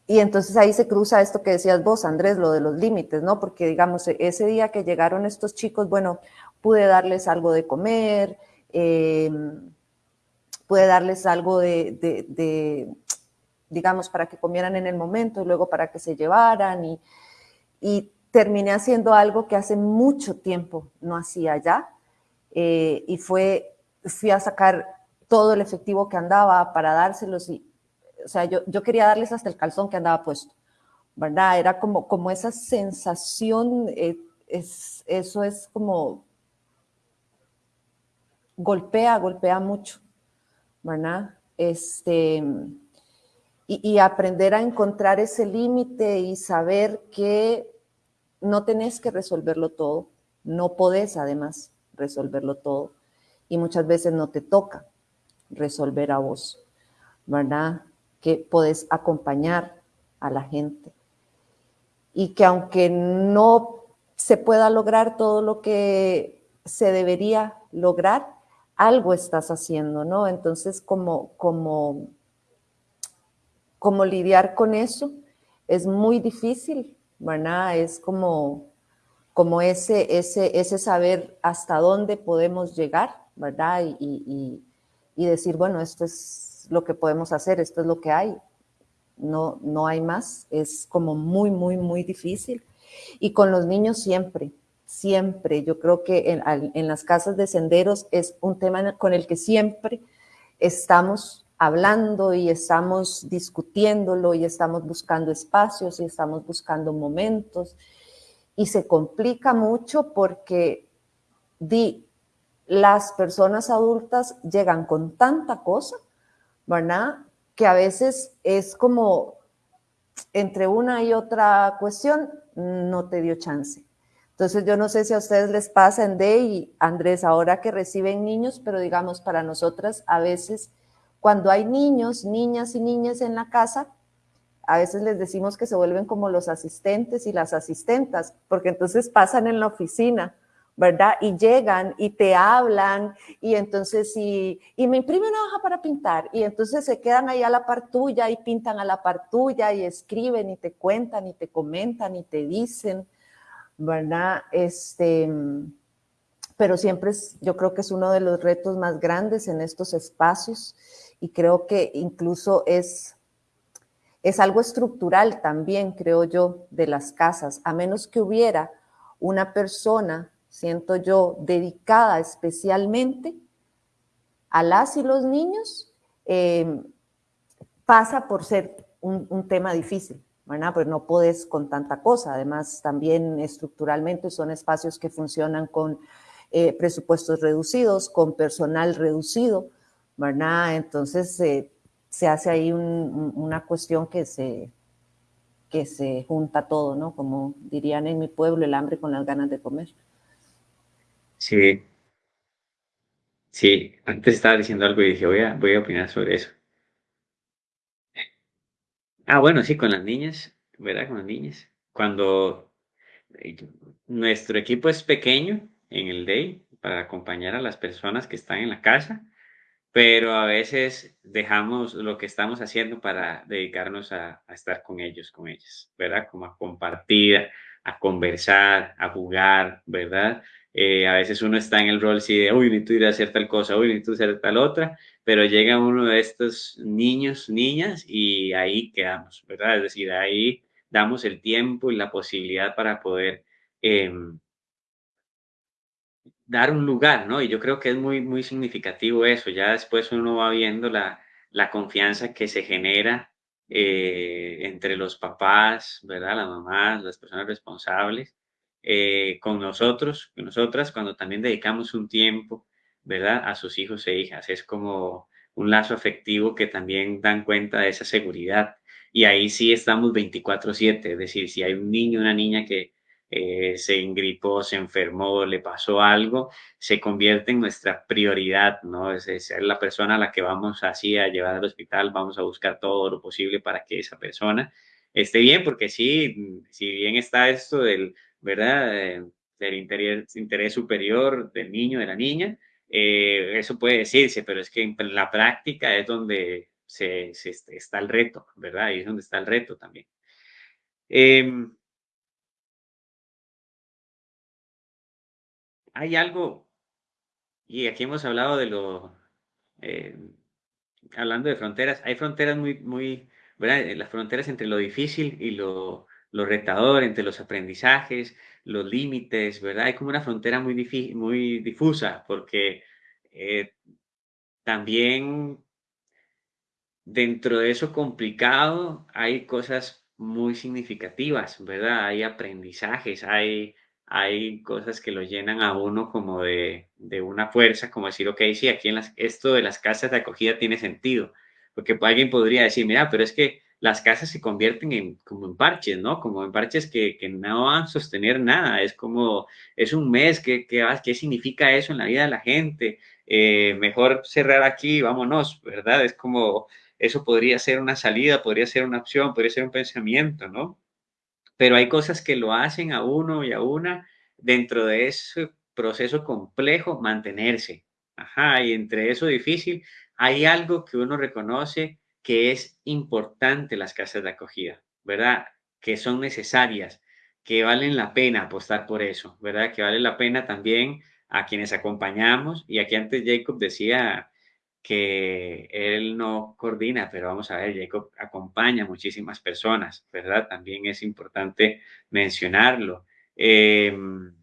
y, entonces ahí se cruza esto que decías vos, Andrés, lo de los límites, ¿no? Porque digamos, ese día que llegaron estos chicos, bueno, pude darles algo de comer, eh, pude darles algo de, digamos, para que comieran en el momento y luego para que se llevaran y, y terminé haciendo algo que hace mucho tiempo no hacía ya, eh, y fue, fui a sacar todo el efectivo que andaba para dárselos y, o sea, yo, yo quería darles hasta el calzón que andaba puesto, ¿verdad? Era como, como esa sensación, eh, es, eso es como, golpea, golpea mucho, ¿verdad? Este, y, aprender a encontrar ese límite y saber que no tenés que resolverlo todo, no podés además resolverlo todo y muchas veces no te toca resolver a vos, ¿verdad? Que podés acompañar a la gente y que aunque no se pueda lograr todo lo que se debería lograr, algo estás haciendo, ¿no? Entonces, como, como cómo lidiar con eso es muy difícil, ¿verdad? Es como, como ese, ese, ese saber hasta dónde podemos llegar, ¿verdad? Y, decir, bueno, esto es lo que podemos hacer, esto es lo que hay, no, no hay más, es como muy, muy, muy difícil. Y con los niños siempre, siempre, yo creo que en, en las casas de senderos es un tema con el que siempre estamos hablando y estamos discutiéndolo y estamos buscando espacios y estamos buscando momentos. Y se complica mucho porque di, las personas adultas llegan con tanta cosa, ¿verdad? Que a veces es como entre una y otra cuestión, no te dio chance. Entonces, yo no sé si a ustedes les pasa en D y Andrés, ahora que reciben niños, pero digamos, para nosotras a veces cuando hay niños, niñas y niñas en la casa, a veces les decimos que se vuelven como los asistentes y las asistentas, porque entonces pasan en la oficina, ¿verdad? Y llegan y te hablan y entonces y, y me imprime una hoja para pintar y entonces se quedan ahí a la par y pintan a la par y escriben y te cuentan y te comentan y te dicen, ¿verdad? Este, pero siempre es, yo creo que es uno de los retos más grandes en estos espacios y creo que incluso es, es algo estructural también, creo yo, de las casas, a menos que hubiera una persona, siento yo, dedicada especialmente a las y los niños, eh, pasa por ser un, tema difícil, ¿verdad? Pues no puedes con tanta cosa. Además, también estructuralmente son espacios que funcionan con eh, presupuestos reducidos, con personal reducido, ¿verdad? Entonces eh, se hace ahí una cuestión que se, que se junta todo, ¿no? Como dirían en mi pueblo, el hambre con las ganas de comer. Sí. Sí, antes estaba diciendo algo y dije, voy a, voy a opinar sobre eso. Ah, bueno, sí, con las niñas, ¿verdad? Con las niñas. Cuando eh, nuestro equipo es pequeño en el day para acompañar a las personas que están en la casa, pero a veces dejamos lo que estamos haciendo para dedicarnos a, estar con ellos, con ellas, ¿verdad? Como a compartir, a conversar, a jugar, ¿verdad? Eh, a veces uno está en el rol sí de, uy, necesito ir a hacer tal cosa, uy, necesito hacer tal otra, pero llega uno de estos niños, niñas, y ahí quedamos, ¿verdad? Es decir, ahí damos el tiempo y la posibilidad para poder em, dar un lugar, ¿no? Y yo creo que es muy, muy significativo eso. Ya después uno va viendo la, la confianza que se genera eh, entre los papás, ¿verdad? Las mamás, las personas responsables, eh, con nosotros, con nosotras, cuando también dedicamos un tiempo, ¿verdad? A sus hijos e hijas. Es como un lazo afectivo que también dan cuenta de esa seguridad. Y ahí sí estamos 24/7, es decir, si hay un niño, una niña que, eh, se ingripó, se enfermó, le pasó algo, se convierte en nuestra prioridad, ¿no? Es, ser la persona a la que vamos así a llevar al hospital, vamos a buscar todo lo posible para que esa persona esté bien, porque sí, si bien está esto del, ¿verdad? Eh, del interés, superior del niño, de la niña, eh, eso puede decirse, pero es que en la práctica es donde se, se, está el reto, ¿verdad? Y es donde está el reto también. Eh, hay algo, y aquí hemos hablado de lo, eh, hablando de fronteras, hay fronteras muy, muy. Eh, las fronteras entre lo difícil y lo, lo retador, entre los aprendizajes, los límites, ¿verdad? Hay como una frontera muy, muy difusa, porque eh, también dentro de eso complicado hay cosas muy significativas, ¿verdad? Hay aprendizajes, hay hay cosas que lo llenan a uno como de, una fuerza, como decir, ok, sí, aquí en las, esto de las casas de acogida tiene sentido, porque alguien podría decir, mira, pero es que las casas se convierten en como en parches, ¿no? Como en parches que, que no van a sostener nada. Es como, es un mes, ¿qué, qué, qué significa eso en la vida de la gente? Eh, mejor cerrar aquí, vámonos, ¿verdad? Es como, eso podría ser una salida, podría ser una opción, podría ser un pensamiento, ¿no? Pero hay cosas que lo hacen a uno y a una dentro de ese proceso complejo mantenerse. Ajá, y entre eso difícil hay algo que uno reconoce que es importante las casas de acogida, ¿verdad? Que son necesarias, que valen la pena apostar por eso, ¿verdad? Que vale la pena también a quienes acompañamos. Y aquí antes Jacob decía que él no coordina, pero vamos a ver, Jacob acompaña a muchísimas personas, ¿verdad? También es importante mencionarlo. Em,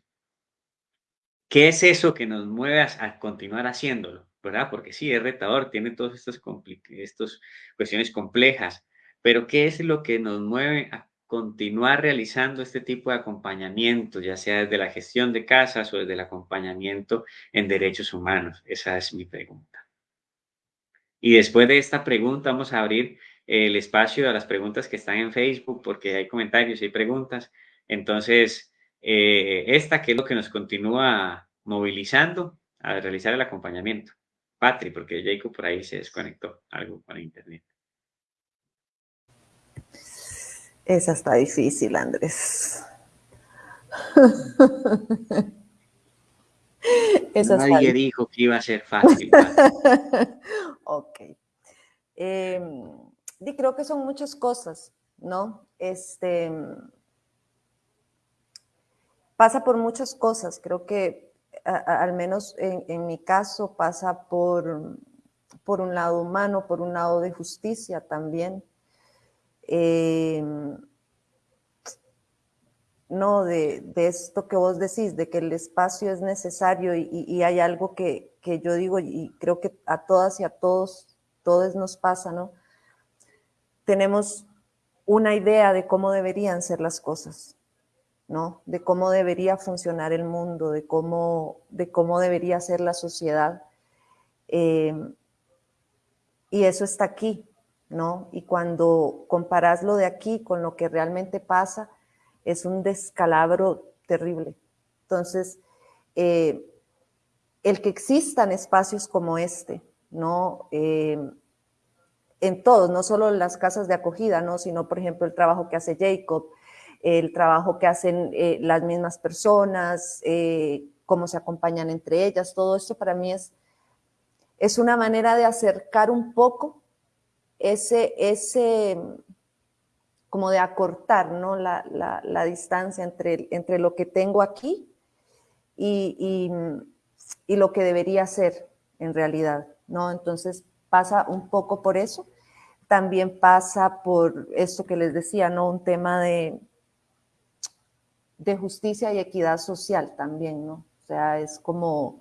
¿Qué es eso que nos mueve a continuar haciéndolo? ¿Verdad? Porque sí, es retador, tiene todas estas, estas cuestiones complejas, pero ¿qué es lo que nos mueve a continuar realizando este tipo de acompañamiento, ya sea desde la gestión de casas o desde el acompañamiento en derechos humanos? Esa es mi pregunta. Y después de esta pregunta vamos a abrir el espacio a las preguntas que están en Facebook, porque hay comentarios y preguntas. Entonces, eh, esta que es lo que nos continúa movilizando a realizar el acompañamiento. Patri, porque Jacob por ahí se desconectó algo con internet. Esa está difícil, Andrés. Nadie dijo que iba a ser fácil. ok. Em, y creo que son muchas cosas, ¿no? Este pasa por muchas cosas. Creo que al menos en, mi caso, pasa por, por un lado humano, por un lado de justicia también. Em, no, de, esto que vos decís, de que el espacio es necesario y, hay algo que, que, yo digo y creo que a todas y a todos, todos nos pasa, ¿no? Tenemos una idea de cómo deberían ser las cosas. ¿No? De cómo debería funcionar el mundo, de cómo, de cómo debería ser la sociedad. Em, y eso está aquí, ¿no? Y cuando comparas lo de aquí con lo que realmente pasa, es un descalabro terrible. Entonces, eh, el que existan espacios como este, ¿no? Em, en todos, no solo en las casas de acogida, ¿no? Sino, por ejemplo, el trabajo que hace Jacob, el trabajo que hacen eh, las mismas personas, eh, cómo se acompañan entre ellas, todo esto para mí es, es una manera de acercar un poco ese, ese como de acortar ¿no? la, la, distancia entre, entre lo que tengo aquí y, y, y, lo que debería ser en realidad, ¿no? Entonces pasa un poco por eso. También pasa por esto que les decía, ¿no? Un tema de, de justicia y equidad social también, ¿no? O sea, es como,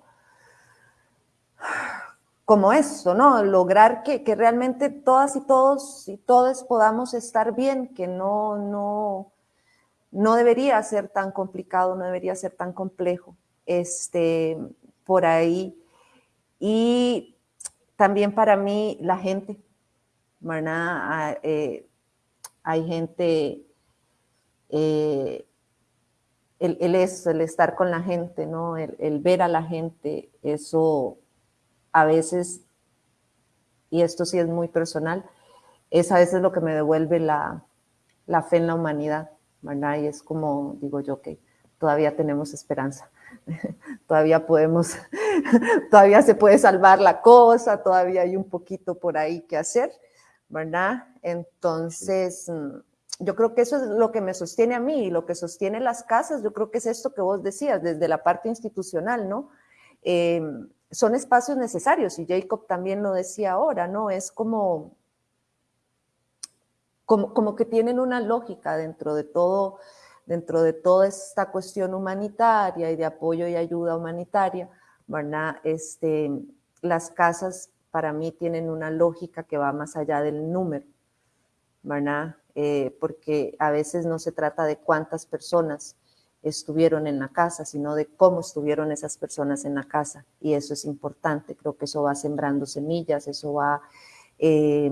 como eso, ¿no? Lograr que, realmente todas y todos y todos podamos estar bien, que no, no, no debería ser tan complicado, no debería ser tan complejo, este, por ahí. Y también para mí la gente, ¿verdad? Ah, eh, hay gente eh, el, el, el estar con la gente, ¿no? El, ver a la gente, eso a veces, y esto sí es muy personal, es a veces lo que me devuelve la, fe en la humanidad, ¿verdad? Y es como, digo yo, que todavía tenemos esperanza, todavía podemos, todavía se puede salvar la cosa, todavía hay un poquito por ahí que hacer, ¿verdad? Entonces, yo creo que eso es lo que me sostiene a mí y lo que sostiene las casas, yo creo que es esto que vos decías, desde la parte institucional, ¿no? Eh, son espacios necesarios y Jacob también lo decía ahora, ¿no? Es como, como, como que tienen una lógica dentro de todo, dentro de toda esta cuestión humanitaria y de apoyo y ayuda humanitaria, ¿verdad? Este, las casas para mí tienen una lógica que va más allá del número, ¿verdad? Eh, porque a veces no se trata de cuántas personas estuvieron en la casa, sino de cómo estuvieron esas personas en la casa. Y eso es importante, creo que eso va sembrando semillas, eso va eh,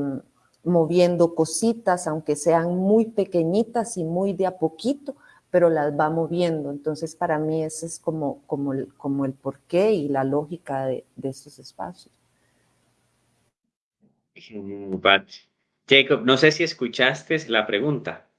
moviendo cositas, aunque sean muy pequeñitas y muy de a poquito, pero las va moviendo. Entonces, para mí ese es como, el porqué y la lógica de, de estos espacios. Jacob, no sé si escuchaste la pregunta.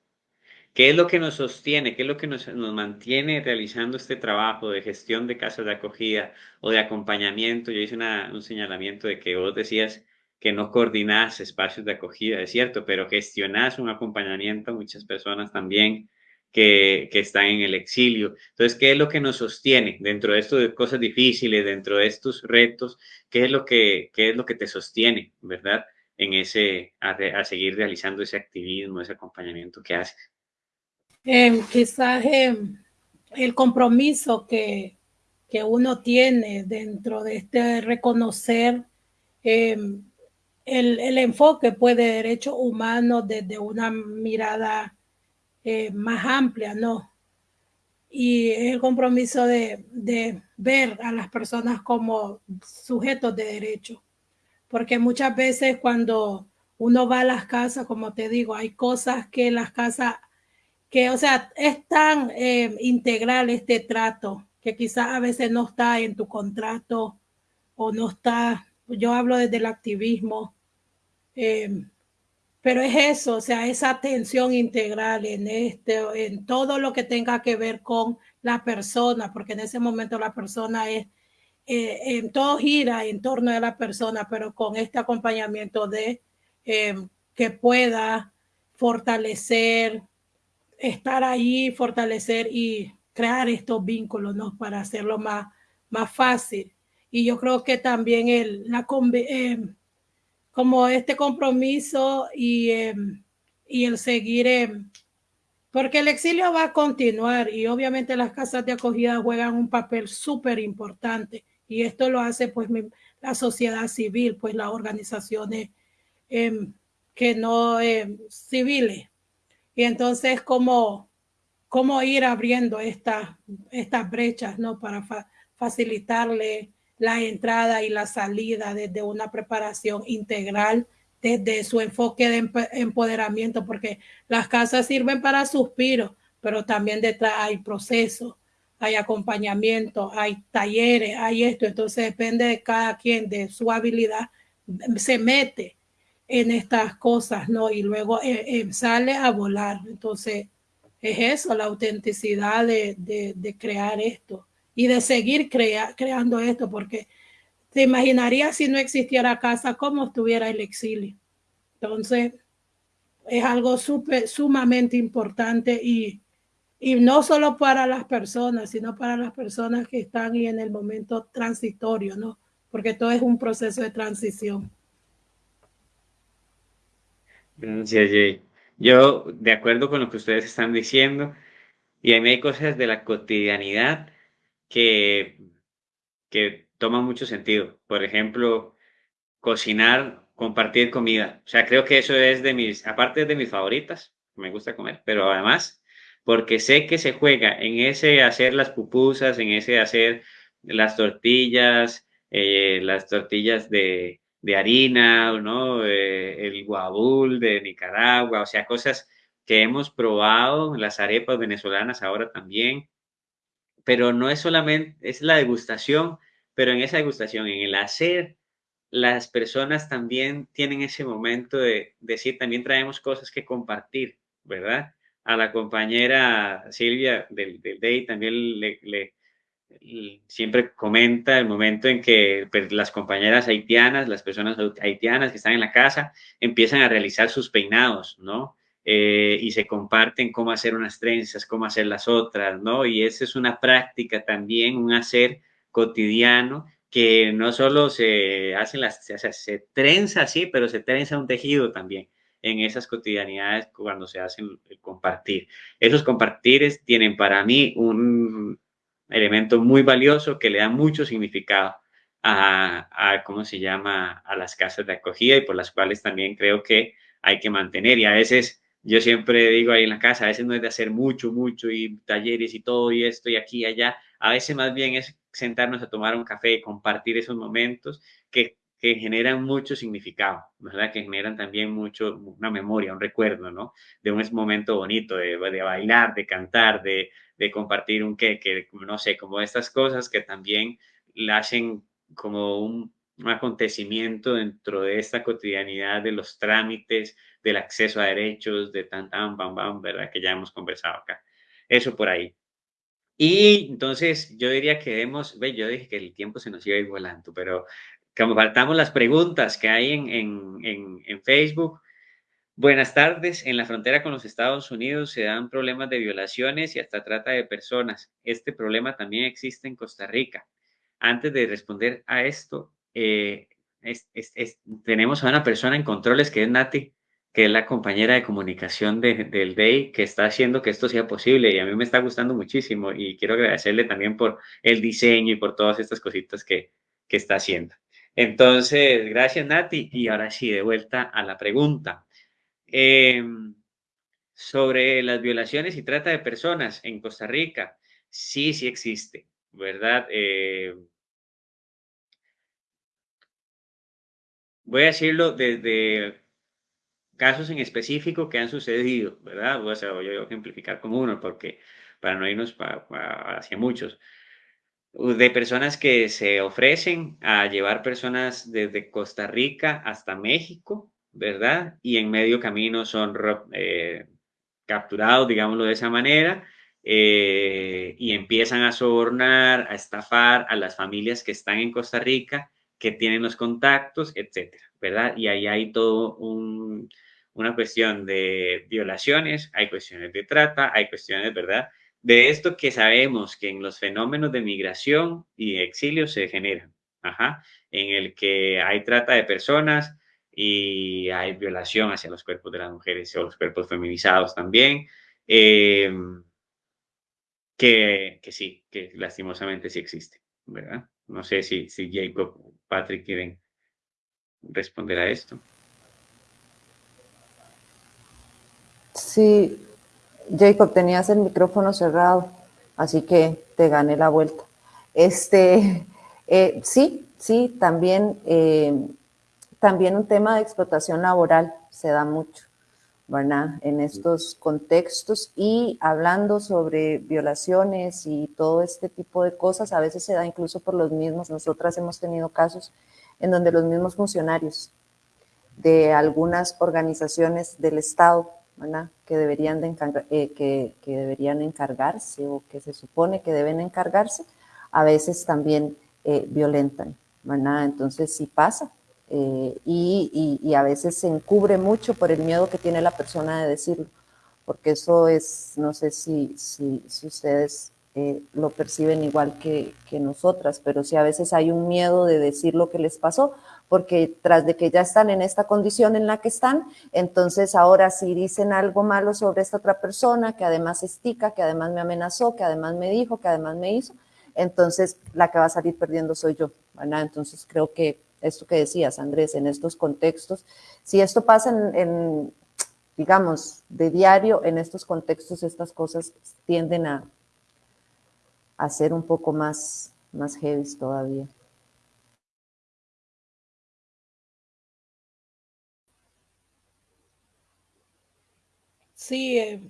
¿Qué es lo que nos sostiene? ¿Qué es lo que nos, mantiene realizando este trabajo de gestión de casas de acogida o de acompañamiento? Yo hice un señalamiento de que vos decías que no coordinás espacios de acogida, es cierto, pero gestionás un acompañamiento a muchas personas también que, que, están en el exilio. Entonces, ¿qué es lo que nos sostiene dentro de estas cosas difíciles, dentro de estos retos? ¿Qué es lo que, qué es lo que te sostiene, verdad? En ese, a, a seguir realizando ese activismo, ese acompañamiento que haces. Eh, quizás eh, el compromiso que, que, uno tiene dentro de este reconocer eh, el, el, enfoque pues, de derechos humanos desde una mirada eh, más amplia, ¿no? Y el compromiso de, de ver a las personas como sujetos de derecho. Porque muchas veces cuando uno va a las casas, como te digo, hay cosas que las casas que, o sea, es tan eh, integral este trato que quizás a veces no está en tu contrato o no está, yo hablo desde el activismo, eh, pero es eso, o sea, esa atención integral en este, en todo lo que tenga que ver con la persona, porque en ese momento la persona es, eh, en todo gira en torno a la persona, pero con este acompañamiento de que pueda fortalecer estar ahí, fortalecer y crear estos vínculos, ¿no? Para hacerlo más, más fácil. Y yo creo que también el, la, eh, como este compromiso y, eh, y el seguir, eh, porque el exilio va a continuar y obviamente las casas de acogida juegan un papel súper importante y esto lo hace pues la sociedad civil, pues las organizaciones que no civiles y entonces, ¿cómo, cómo ir abriendo estas estas brechas ¿no? para facilitarle la entrada y la salida desde una preparación integral, desde su enfoque de empoderamiento, porque las casas sirven para suspiros, pero también detrás hay procesos, hay acompañamiento, hay talleres, hay esto. Entonces depende de cada quien, de su habilidad, se mete en estas cosas, ¿no? Y luego eh, eh, sale a volar. Entonces, es eso, la autenticidad de, de, crear esto y de seguir crea, creando esto, porque te imaginarías si no existiera casa, cómo estuviera el exilio. Entonces, es algo super, sumamente importante y, y no solo para las personas, sino para las personas que están y en el momento transitorio, ¿no? Porque todo es un proceso de transición. Gracias, Jay. Yo, de acuerdo con lo que ustedes están diciendo, y a mí hay cosas de la cotidianidad que, que toman mucho sentido. Por ejemplo, cocinar, compartir comida. O sea, creo que eso es de mis, aparte de mis favoritas, me gusta comer, pero además, porque sé que se juega en ese hacer las pupusas, en ese hacer las tortillas, eh, las tortillas de, de harina, ¿no? Eh, el guabul de Nicaragua, o sea, cosas que hemos probado, las arepas venezolanas ahora también, pero no es solamente, es la degustación, pero en esa degustación, en el hacer, las personas también tienen ese momento de decir, también traemos cosas que compartir, ¿verdad? A la compañera Silvia del, del DEI también le, siempre comenta el momento en que pues, las compañeras haitianas, las personas haitianas que están en la casa, empiezan a realizar sus peinados, ¿no? Eh, y se comparten cómo hacer unas trenzas, cómo hacer las otras, ¿no? Y esa es una práctica también, un hacer cotidiano que no solo se hacen las, se, se trenza así, pero se trenza un tejido también en esas cotidianidades cuando se hacen el compartir. Esos compartires tienen para mí un, elemento muy valioso que le da mucho significado a, a, ¿cómo se llama?, a las casas de acogida y por las cuales también creo que hay que mantener. Y a veces, yo siempre digo ahí en la casa, a veces no es de hacer mucho, mucho y talleres y todo y esto y aquí y allá. A veces más bien es sentarnos a tomar un café y compartir esos momentos que que generan mucho significado, ¿verdad? Que generan también mucho, una memoria, un recuerdo, ¿no? De un momento bonito, de, de bailar, de cantar, de, de compartir un que, que, no sé, como estas cosas que también la hacen como un, un acontecimiento dentro de esta cotidianidad de los trámites, del acceso a derechos, de tan, tan, bam, bam, ¿verdad? Que ya hemos conversado acá. Eso por ahí. Y entonces yo diría que demos, ve, yo dije que el tiempo se nos iba a volando, pero como faltamos las preguntas que hay en, en, en, en Facebook. Buenas tardes. En la frontera con los Estados Unidos se dan problemas de violaciones y hasta trata de personas. Este problema también existe en Costa Rica. Antes de responder a esto, eh, tenemos a una persona en controles que es Nati, que es la compañera de comunicación de, del DEI, que está haciendo que esto sea posible y a mí me está gustando muchísimo y quiero agradecerle también por el diseño y por todas estas cositas que, que está haciendo. Entonces, gracias Nati y ahora sí, de vuelta a la pregunta. Eh, sobre las violaciones y trata de personas en Costa Rica, sí, sí existe, ¿verdad? Eh, voy a decirlo desde casos en específico que han sucedido, ¿verdad? Voy a, voy a ejemplificar como uno, porque para no irnos hacia muchos, de personas que se ofrecen a llevar personas desde Costa Rica hasta México, ¿verdad? Y en medio camino son eh, capturados, digámoslo de esa manera, eh, y empiezan a sobornar, a estafar a las familias que están en Costa Rica, que tienen los contactos, etcétera, ¿verdad? Y ahí hay todo un, una cuestión de violaciones, hay cuestiones de trata, hay cuestiones, ¿verdad? De esto que sabemos que en los fenómenos de migración y exilio se generan, ajá, en el que hay trata de personas y hay violación hacia los cuerpos de las mujeres o los cuerpos feminizados también. Eh, que, que, sí, que lastimosamente sí existe, ¿verdad? No sé si, si Jacob o Patrick quieren responder a esto. Sí, Jacob, tenías el micrófono cerrado, así que te gané la vuelta. Este, eh, sí, sí, también, eh, también un tema de explotación laboral se da mucho, ¿verdad? En estos contextos y hablando sobre violaciones y todo este tipo de cosas, a veces se da incluso por los mismos. Nosotras hemos tenido casos en donde los mismos funcionarios de algunas organizaciones del Estado ¿verdad? Que, deberían de eh, que, deberían encargarse o que se supone que deben encargarse, a veces también eh, violentan, ¿verdad? Entonces sí pasa. Eh, y, a veces se encubre mucho por el miedo que tiene la persona de decirlo, porque eso es, no sé si, si, ustedes lo perciben igual que, que nosotras, pero sí a veces hay un miedo de decir lo que les pasó, porque tras de que ya están en esta condición en la que están, entonces ahora si dicen algo malo sobre esta otra persona, que además estica, que además me amenazó, que además me dijo, que además me hizo, entonces la que va a salir perdiendo soy yo. Entonces creo que esto que decías, Andrés, en estos contextos, si esto pasa en, en digamos, de diario, en estos contextos estas cosas tienden a, a ser un poco más, más heavy todavía. Sí, eh,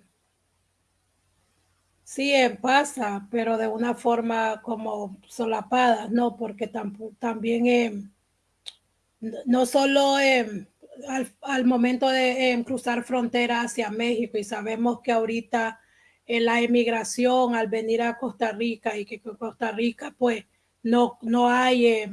sí eh, pasa, pero de una forma como solapada, ¿no? Porque tam también eh, no solo al, al, momento de cruzar frontera hacia México y sabemos que ahorita en la emigración al venir a Costa Rica y que Costa Rica pues no, no hay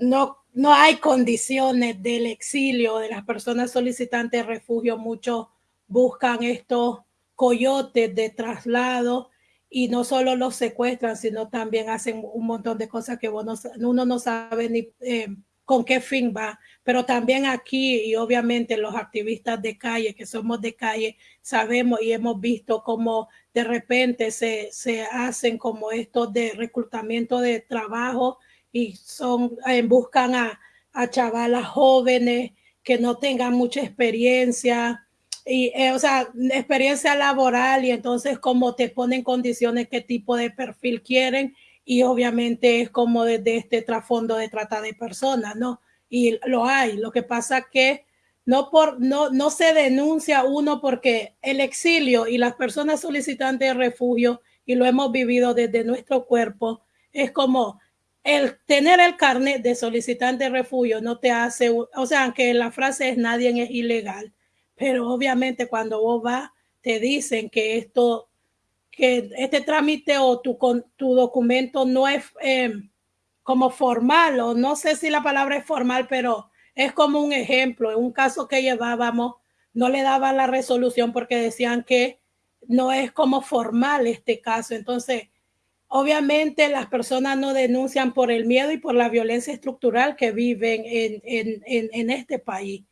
no, no hay condiciones del exilio de las personas solicitantes de refugio, muchos buscan estos coyotes de traslado y no solo los secuestran, sino también hacen un montón de cosas que uno, uno no sabe ni eh, con qué fin va. Pero también aquí y obviamente los activistas de calle, que somos de calle, sabemos y hemos visto cómo de repente se, se hacen como estos de reclutamiento de trabajo y son, eh, buscan a, a chavalas jóvenes que no tengan mucha experiencia, y, eh, o sea, experiencia laboral y entonces cómo te ponen condiciones, qué tipo de perfil quieren y obviamente es como desde este trasfondo de trata de personas, ¿no? Y lo hay. Lo que pasa que no, por, no, no se denuncia uno porque el exilio y las personas solicitantes de refugio, y lo hemos vivido desde nuestro cuerpo, es como el tener el carnet de solicitante de refugio no te hace, o sea, aunque la frase es nadie es ilegal, pero obviamente cuando vos vas, te dicen que esto, que este trámite o tu, tu documento no es eh, como formal, o no sé si la palabra es formal, pero es como un ejemplo. En un caso que llevábamos, no le daban la resolución porque decían que no es como formal este caso. Entonces, obviamente las personas no denuncian por el miedo y por la violencia estructural que viven en, en, en, este país.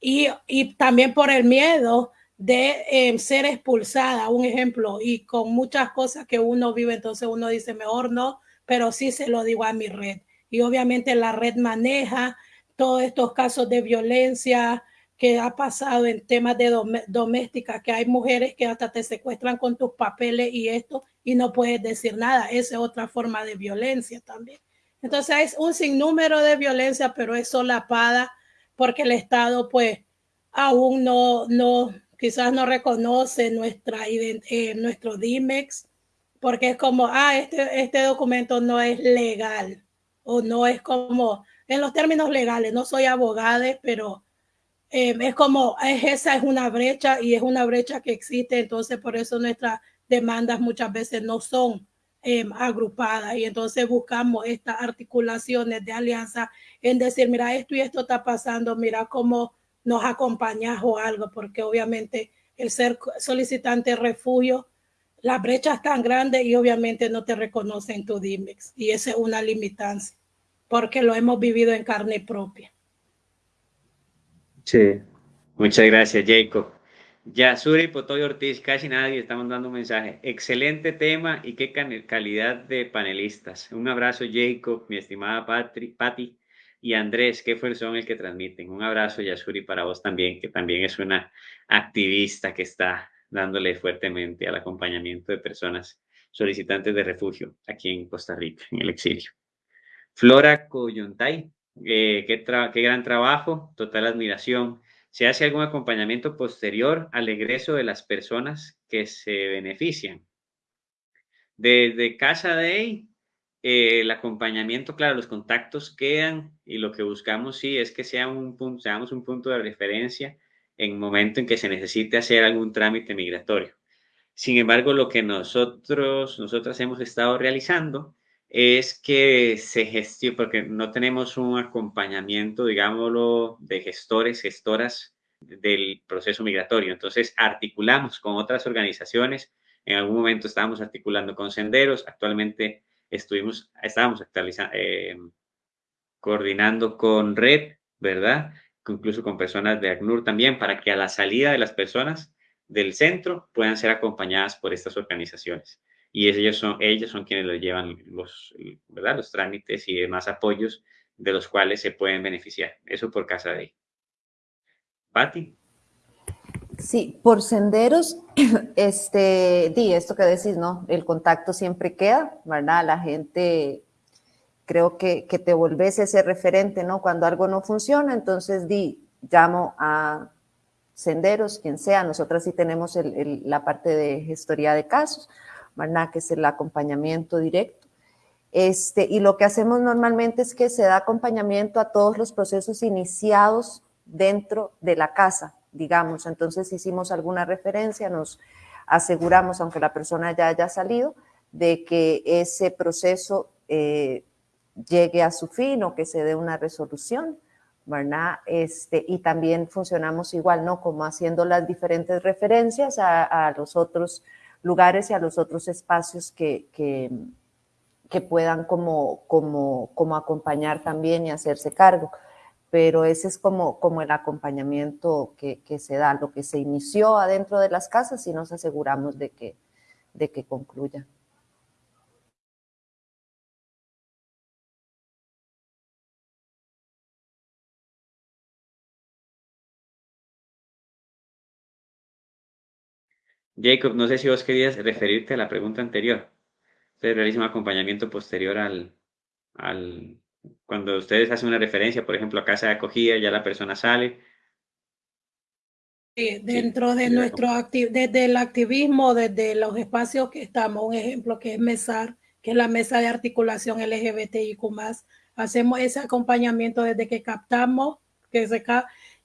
Y, y, también por el miedo de eh, ser expulsada, un ejemplo, y con muchas cosas que uno vive, entonces uno dice, mejor no, pero sí se lo digo a mi red. Y obviamente la red maneja todos estos casos de violencia que ha pasado en temas de doméstica, que hay mujeres que hasta te secuestran con tus papeles y esto, y no puedes decir nada. Esa es otra forma de violencia también. Entonces es un sinnúmero de violencia, pero es solapada porque el Estado pues aún no, no quizás no reconoce nuestra, eh, nuestro DIMEX, porque es como, ah, este, este documento no es legal o no es como en los términos legales, no soy abogada, pero eh, es como, es, esa es una brecha y es una brecha que existe, entonces por eso nuestras demandas muchas veces no son eh, agrupadas y entonces buscamos estas articulaciones de alianza en decir, mira, esto y esto está pasando, mira cómo nos acompañas o algo, porque obviamente el ser solicitante de refugio, la brecha es tan grande y obviamente no te reconocen tu DIMEX y esa es una limitancia porque lo hemos vivido en carne propia. Sí, muchas gracias, Jacob. Yasuri Potoy Ortiz, casi nadie, estamos dando un mensaje. Excelente tema y qué calidad de panelistas. Un abrazo, Jacob, mi estimada Patri, Patti y Andrés, qué son el que transmiten. Un abrazo, Yasuri, para vos también, que también es una activista que está dándole fuertemente al acompañamiento de personas solicitantes de refugio aquí en Costa Rica, en el exilio. Flora Coyontay, eh, qué, gran trabajo, total admiración. ¿Se hace algún acompañamiento posterior al egreso de las personas que se benefician? Desde Casa de eh, el acompañamiento, claro, los contactos quedan y lo que buscamos sí es que sea un punto, seamos un punto de referencia en momento en que se necesite hacer algún trámite migratorio. Sin embargo, lo que nosotros, nosotras hemos estado realizando es que se gestione, porque no tenemos un acompañamiento, digámoslo, de gestores, gestoras del proceso migratorio. Entonces, articulamos con otras organizaciones. En algún momento estábamos articulando con senderos. Actualmente estuvimos, estábamos eh, coordinando con Red, ¿verdad? Incluso con personas de ACNUR también, para que a la salida de las personas del centro puedan ser acompañadas por estas organizaciones y ellos son, ellos son quienes les llevan los, ¿verdad? los trámites y demás apoyos de los cuales se pueden beneficiar. Eso por casa de Patti. Sí, por senderos, este, di esto que decís, ¿no? El contacto siempre queda, ¿verdad? La gente, creo que, que te volvés ese referente, ¿no? Cuando algo no funciona, entonces di, llamo a senderos, quien sea, nosotras sí tenemos el, la parte de gestoría de casos, que es el acompañamiento directo. Este, y lo que hacemos normalmente es que se da acompañamiento a todos los procesos iniciados dentro de la casa, digamos. Entonces hicimos alguna referencia, nos aseguramos, aunque la persona ya haya salido, de que ese proceso eh, llegue a su fin o que se dé una resolución, ¿verdad? Este, y también funcionamos igual, ¿no? Como haciendo las diferentes referencias a, a los otros lugares y a los otros espacios que, que, puedan como, como, como acompañar también y hacerse cargo. Pero ese es como, como el acompañamiento que, que se da, lo que se inició adentro de las casas y nos aseguramos de que, de que concluya. Jacob, no sé si vos querías referirte a la pregunta anterior. Ustedes realizan un acompañamiento posterior al, al, cuando ustedes hacen una referencia, por ejemplo, a casa de acogida, ya la persona sale. Sí, dentro de nuestro desde el activismo, desde los espacios que estamos, un ejemplo que es MESAR, que es la mesa de articulación LGBTIQ+, hacemos ese acompañamiento desde que captamos, que se,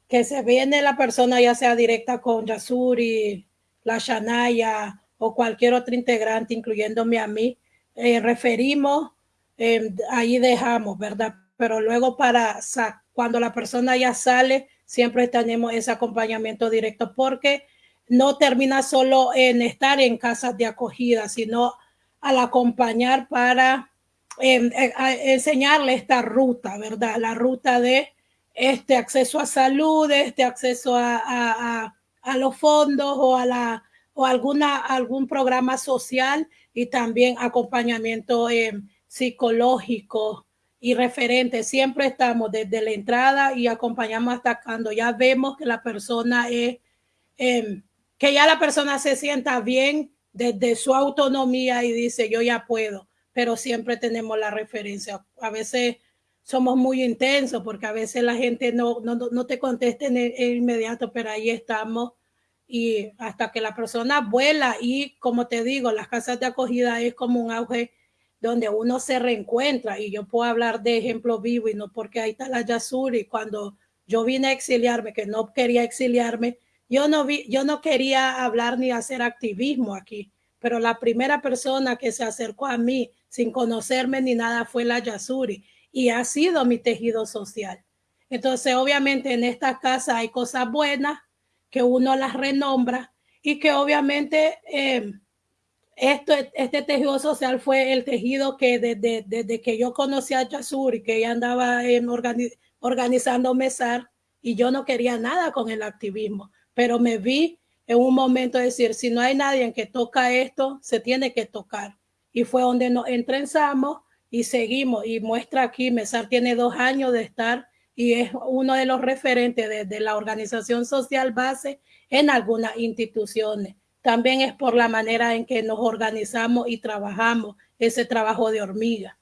que se viene la persona ya sea directa con Yasuri, la Shanaya o cualquier otro integrante, incluyéndome a mí, eh, referimos, eh, ahí dejamos, ¿verdad? Pero luego para cuando la persona ya sale, siempre tenemos ese acompañamiento directo porque no termina solo en estar en casas de acogida, sino al acompañar para em, eh, enseñarle esta ruta, ¿verdad? La ruta de este acceso a salud, este acceso a los fondos o a la o alguna algún programa social y también acompañamiento eh, psicológico y referente. Siempre estamos desde la entrada y acompañamos hasta cuando ya vemos que la persona es, em, que ya la persona se sienta bien desde su autonomía y dice yo ya puedo, pero siempre tenemos la referencia. A veces somos muy intensos porque a veces la gente no, no, no te contesta en, inmediato, pero ahí estamos y hasta que la persona vuela y como te digo, las casas de acogida es como un auge donde uno se reencuentra y yo puedo hablar de ejemplo vivo y no porque ahí está la Yasuri cuando yo vine a exiliarme que no quería exiliarme yo no vi yo no quería hablar ni hacer activismo aquí pero la primera persona que se acercó a mí sin conocerme ni nada fue la Yasuri y ha sido mi tejido social entonces obviamente en esta casa hay cosas buenas que uno las renombra y que obviamente eh, esto, este tejido social fue el tejido que desde, desde que yo conocí a Yasur y que ella andaba en organizando mesar y yo no quería nada con el activismo, pero me vi en un momento de decir, si no hay nadie en que toca esto, se tiene que tocar. Y fue donde nos entrenzamos y seguimos. Y muestra aquí, Mesar tiene dos años de estar y es uno de los referentes de, la organización social base en algunas instituciones. También es por la manera en que nos organizamos y trabajamos ese trabajo de hormiga.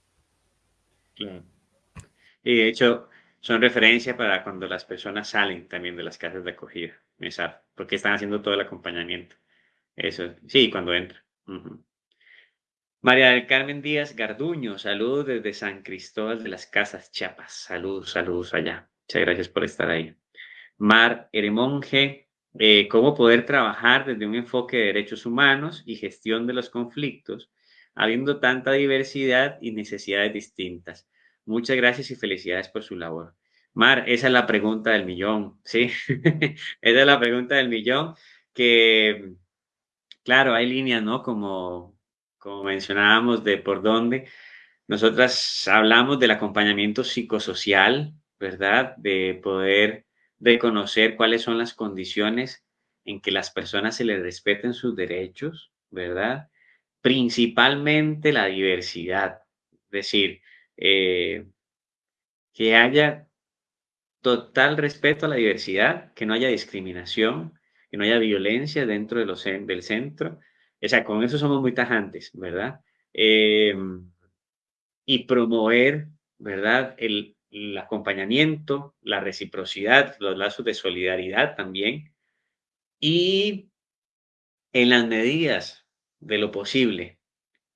Y de hecho, son referencias para cuando las personas salen también de las casas de acogida, porque están haciendo todo el acompañamiento. Eso, sí, cuando entran. María del Carmen Díaz Garduño, saludos desde San Cristóbal de las Casas, Chiapas. Saludos, saludos allá. Muchas gracias por estar ahí. Mar Eremonge, eh, cómo poder trabajar desde un enfoque de derechos humanos y gestión de los conflictos, habiendo tanta diversidad y necesidades distintas. Muchas gracias y felicidades por su labor. Mar, esa es la pregunta del millón, ¿sí? esa es la pregunta del millón que, claro, hay líneas, ¿no? Como como mencionábamos, de por dónde. Nosotras hablamos del acompañamiento psicosocial, ¿verdad? De poder reconocer cuáles son las condiciones en que las personas se les respeten sus derechos, ¿verdad? Principalmente la diversidad, es decir, eh, que haya total respeto a la diversidad, que no haya discriminación, que no haya violencia dentro de los, del centro, o sea, con eso somos muy tajantes, ¿verdad? Eh, y promover, ¿verdad? El, el acompañamiento, la reciprocidad, los lazos de solidaridad también. Y en las medidas de lo posible.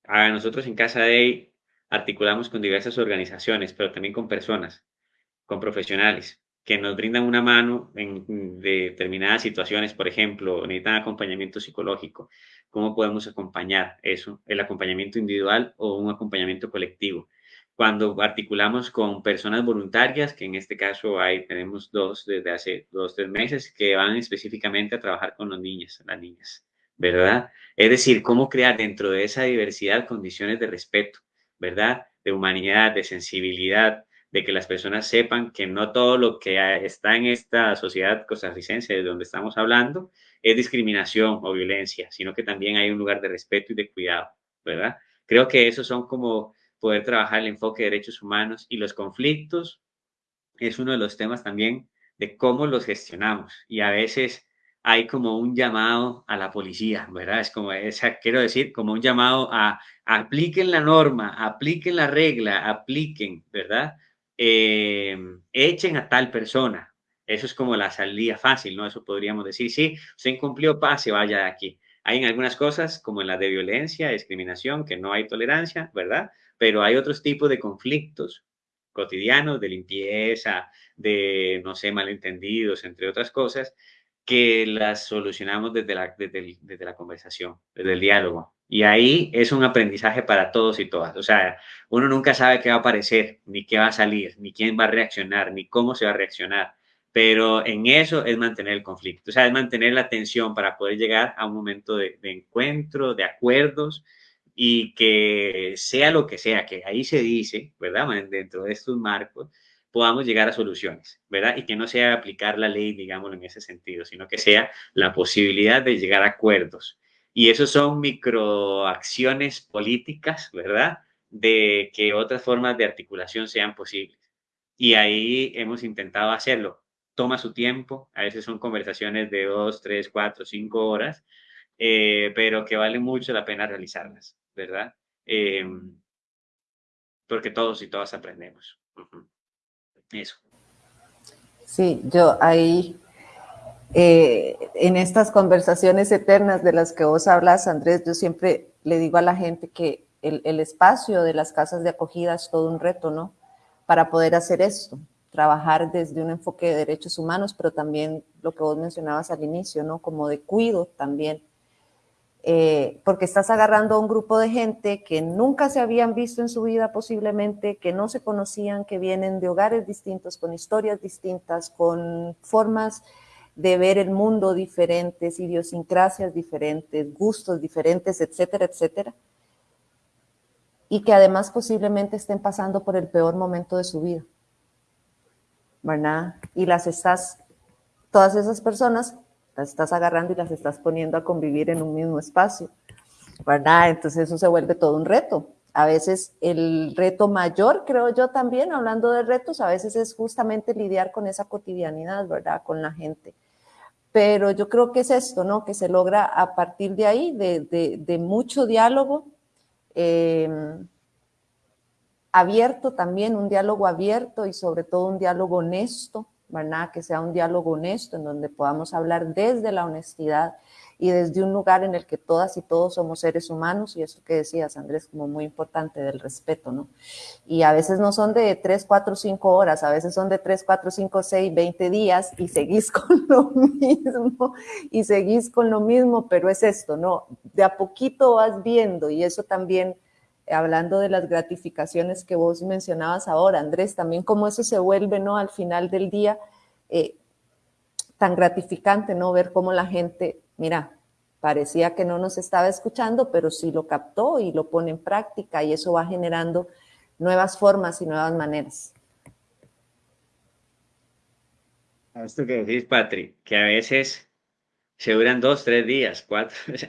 A nosotros en Casa de articulamos con diversas organizaciones, pero también con personas, con profesionales que nos brindan una mano en determinadas situaciones, por ejemplo, necesitan acompañamiento psicológico, ¿cómo podemos acompañar eso? El acompañamiento individual o un acompañamiento colectivo. Cuando articulamos con personas voluntarias, que en este caso hay, tenemos dos desde hace dos, tres meses, que van específicamente a trabajar con los niños, las niñas, ¿verdad? Es decir, cómo crear dentro de esa diversidad condiciones de respeto, ¿verdad? De humanidad, de sensibilidad, de que las personas sepan que no todo lo que está en esta sociedad costarricense de donde estamos hablando es discriminación o violencia, sino que también hay un lugar de respeto y de cuidado, ¿verdad? Creo que esos son como poder trabajar el enfoque de derechos humanos y los conflictos es uno de los temas también de cómo los gestionamos y a veces hay como un llamado a la policía, ¿verdad? Es como, esa, quiero decir, como un llamado a, apliquen la norma, apliquen la regla, apliquen, ¿verdad? Eh, echen a tal persona. Eso es como la salida fácil, ¿no? Eso podríamos decir, sí, se incumplió, pase, vaya de aquí. Hay en algunas cosas, como en la de violencia, discriminación, que no hay tolerancia, ¿verdad? Pero hay otros tipos de conflictos cotidianos, de limpieza, de, no sé, malentendidos, entre otras cosas, que las solucionamos desde la, desde, la conversación, desde el diálogo. Y ahí es un aprendizaje para todos y todas. O sea, uno nunca sabe qué va a aparecer, ni qué va a salir, ni quién va a reaccionar, ni cómo se va a reaccionar. Pero en eso es mantener el conflicto, o sea, es mantener la tensión para poder llegar a un momento de, de encuentro, de acuerdos y que sea lo que sea, que ahí se dice, ¿verdad? Dentro de estos marcos, podamos llegar a soluciones, ¿verdad? Y que no sea aplicar la ley, digámoslo en ese sentido, sino que sea la posibilidad de llegar a acuerdos. Y eso son microacciones políticas, ¿verdad? De que otras formas de articulación sean posibles. Y ahí hemos intentado hacerlo. Toma su tiempo, a veces son conversaciones de dos, tres, cuatro, cinco horas, eh, pero que vale mucho la pena realizarlas, ¿verdad? Eh, porque todos y todas aprendemos. Eso. Sí, yo ahí, eh, en estas conversaciones eternas de las que vos hablas, Andrés, yo siempre le digo a la gente que el, el espacio de las casas de acogida es todo un reto, ¿no? Para poder hacer esto, trabajar desde un enfoque de derechos humanos, pero también lo que vos mencionabas al inicio, ¿no? Como de cuido también eh, porque estás agarrando a un grupo de gente que nunca se habían visto en su vida posiblemente, que no se conocían, que vienen de hogares distintos, con historias distintas, con formas de ver el mundo diferentes, idiosincrasias diferentes, gustos diferentes, etcétera, etcétera. Y que además posiblemente estén pasando por el peor momento de su vida. ¿Verdad? Y las estás, todas esas personas las estás agarrando y las estás poniendo a convivir en un mismo espacio, ¿verdad? Entonces eso se vuelve todo un reto. A veces el reto mayor, creo yo también, hablando de retos, a veces es justamente lidiar con esa cotidianidad, ¿verdad? Con la gente. Pero yo creo que es esto, ¿no? Que se logra a partir de ahí, de, mucho diálogo, eh, abierto también, un diálogo abierto y sobre todo un diálogo honesto, ¿verdad? Que sea un diálogo honesto en donde podamos hablar desde la honestidad y desde un lugar en el que todas y todos somos seres humanos y eso que decías, Andrés, como muy importante del respeto, ¿no? Y a veces no son de 3, 4, 5 horas, a veces son de 3, 4, 5, 6, 20 días y seguís con lo mismo y seguís con lo mismo, pero es esto, ¿no? De a poquito vas viendo y eso también hablando de las gratificaciones que vos mencionabas ahora, Andrés, también cómo eso se vuelve, ¿no? Al final del día, eh, tan gratificante, ¿no? Ver cómo la gente, mira, parecía que no nos estaba escuchando, pero sí lo captó y lo pone en práctica y eso va generando nuevas formas y nuevas maneras. Esto que decís, Patrick, que a veces se duran dos, tres días, cuatro,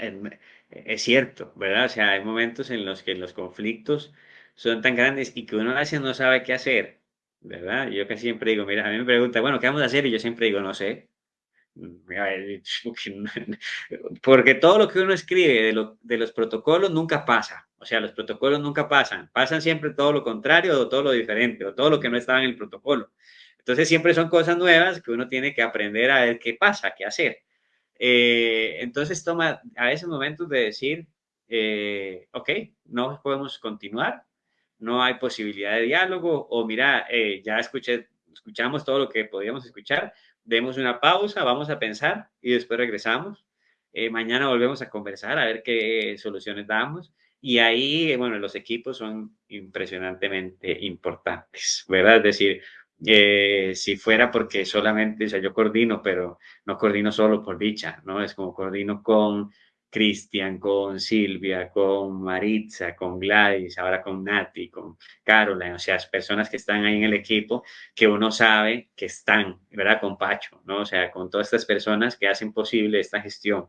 es cierto, ¿verdad? O sea, hay momentos en los que los conflictos son tan grandes y que uno a veces no sabe qué hacer, ¿verdad? Yo que siempre digo, mira, a mí me pregunta, bueno, ¿qué vamos a hacer? Y yo siempre digo, no sé. Porque todo lo que uno escribe de, de los protocolos nunca pasa. O sea, los protocolos nunca pasan. Pasan siempre todo lo contrario o todo lo diferente o todo lo que no estaba en el protocolo. Entonces siempre son cosas nuevas que uno tiene que aprender a ver qué pasa, qué hacer. Eh, entonces toma a veces momentos de decir, eh, ok, no podemos continuar, no hay posibilidad de diálogo, o mira, eh, ya escuché, escuchamos todo lo que podíamos escuchar, demos una pausa, vamos a pensar y después regresamos. mañana volvemos a conversar a ver qué soluciones damos. Y ahí, bueno, los equipos son impresionantemente importantes, ¿verdad? Es decir, eh, si fuera porque solamente, o sea, yo coordino, pero no coordino solo por dicha, ¿no? Es como coordino con Cristian, con Silvia, con Maritza, con Gladys, ahora con Nati, con Caroline, o sea, personas que están ahí en el equipo que uno sabe que están, ¿verdad? Con Pacho, ¿no? O sea, con todas estas personas que hacen posible esta gestión.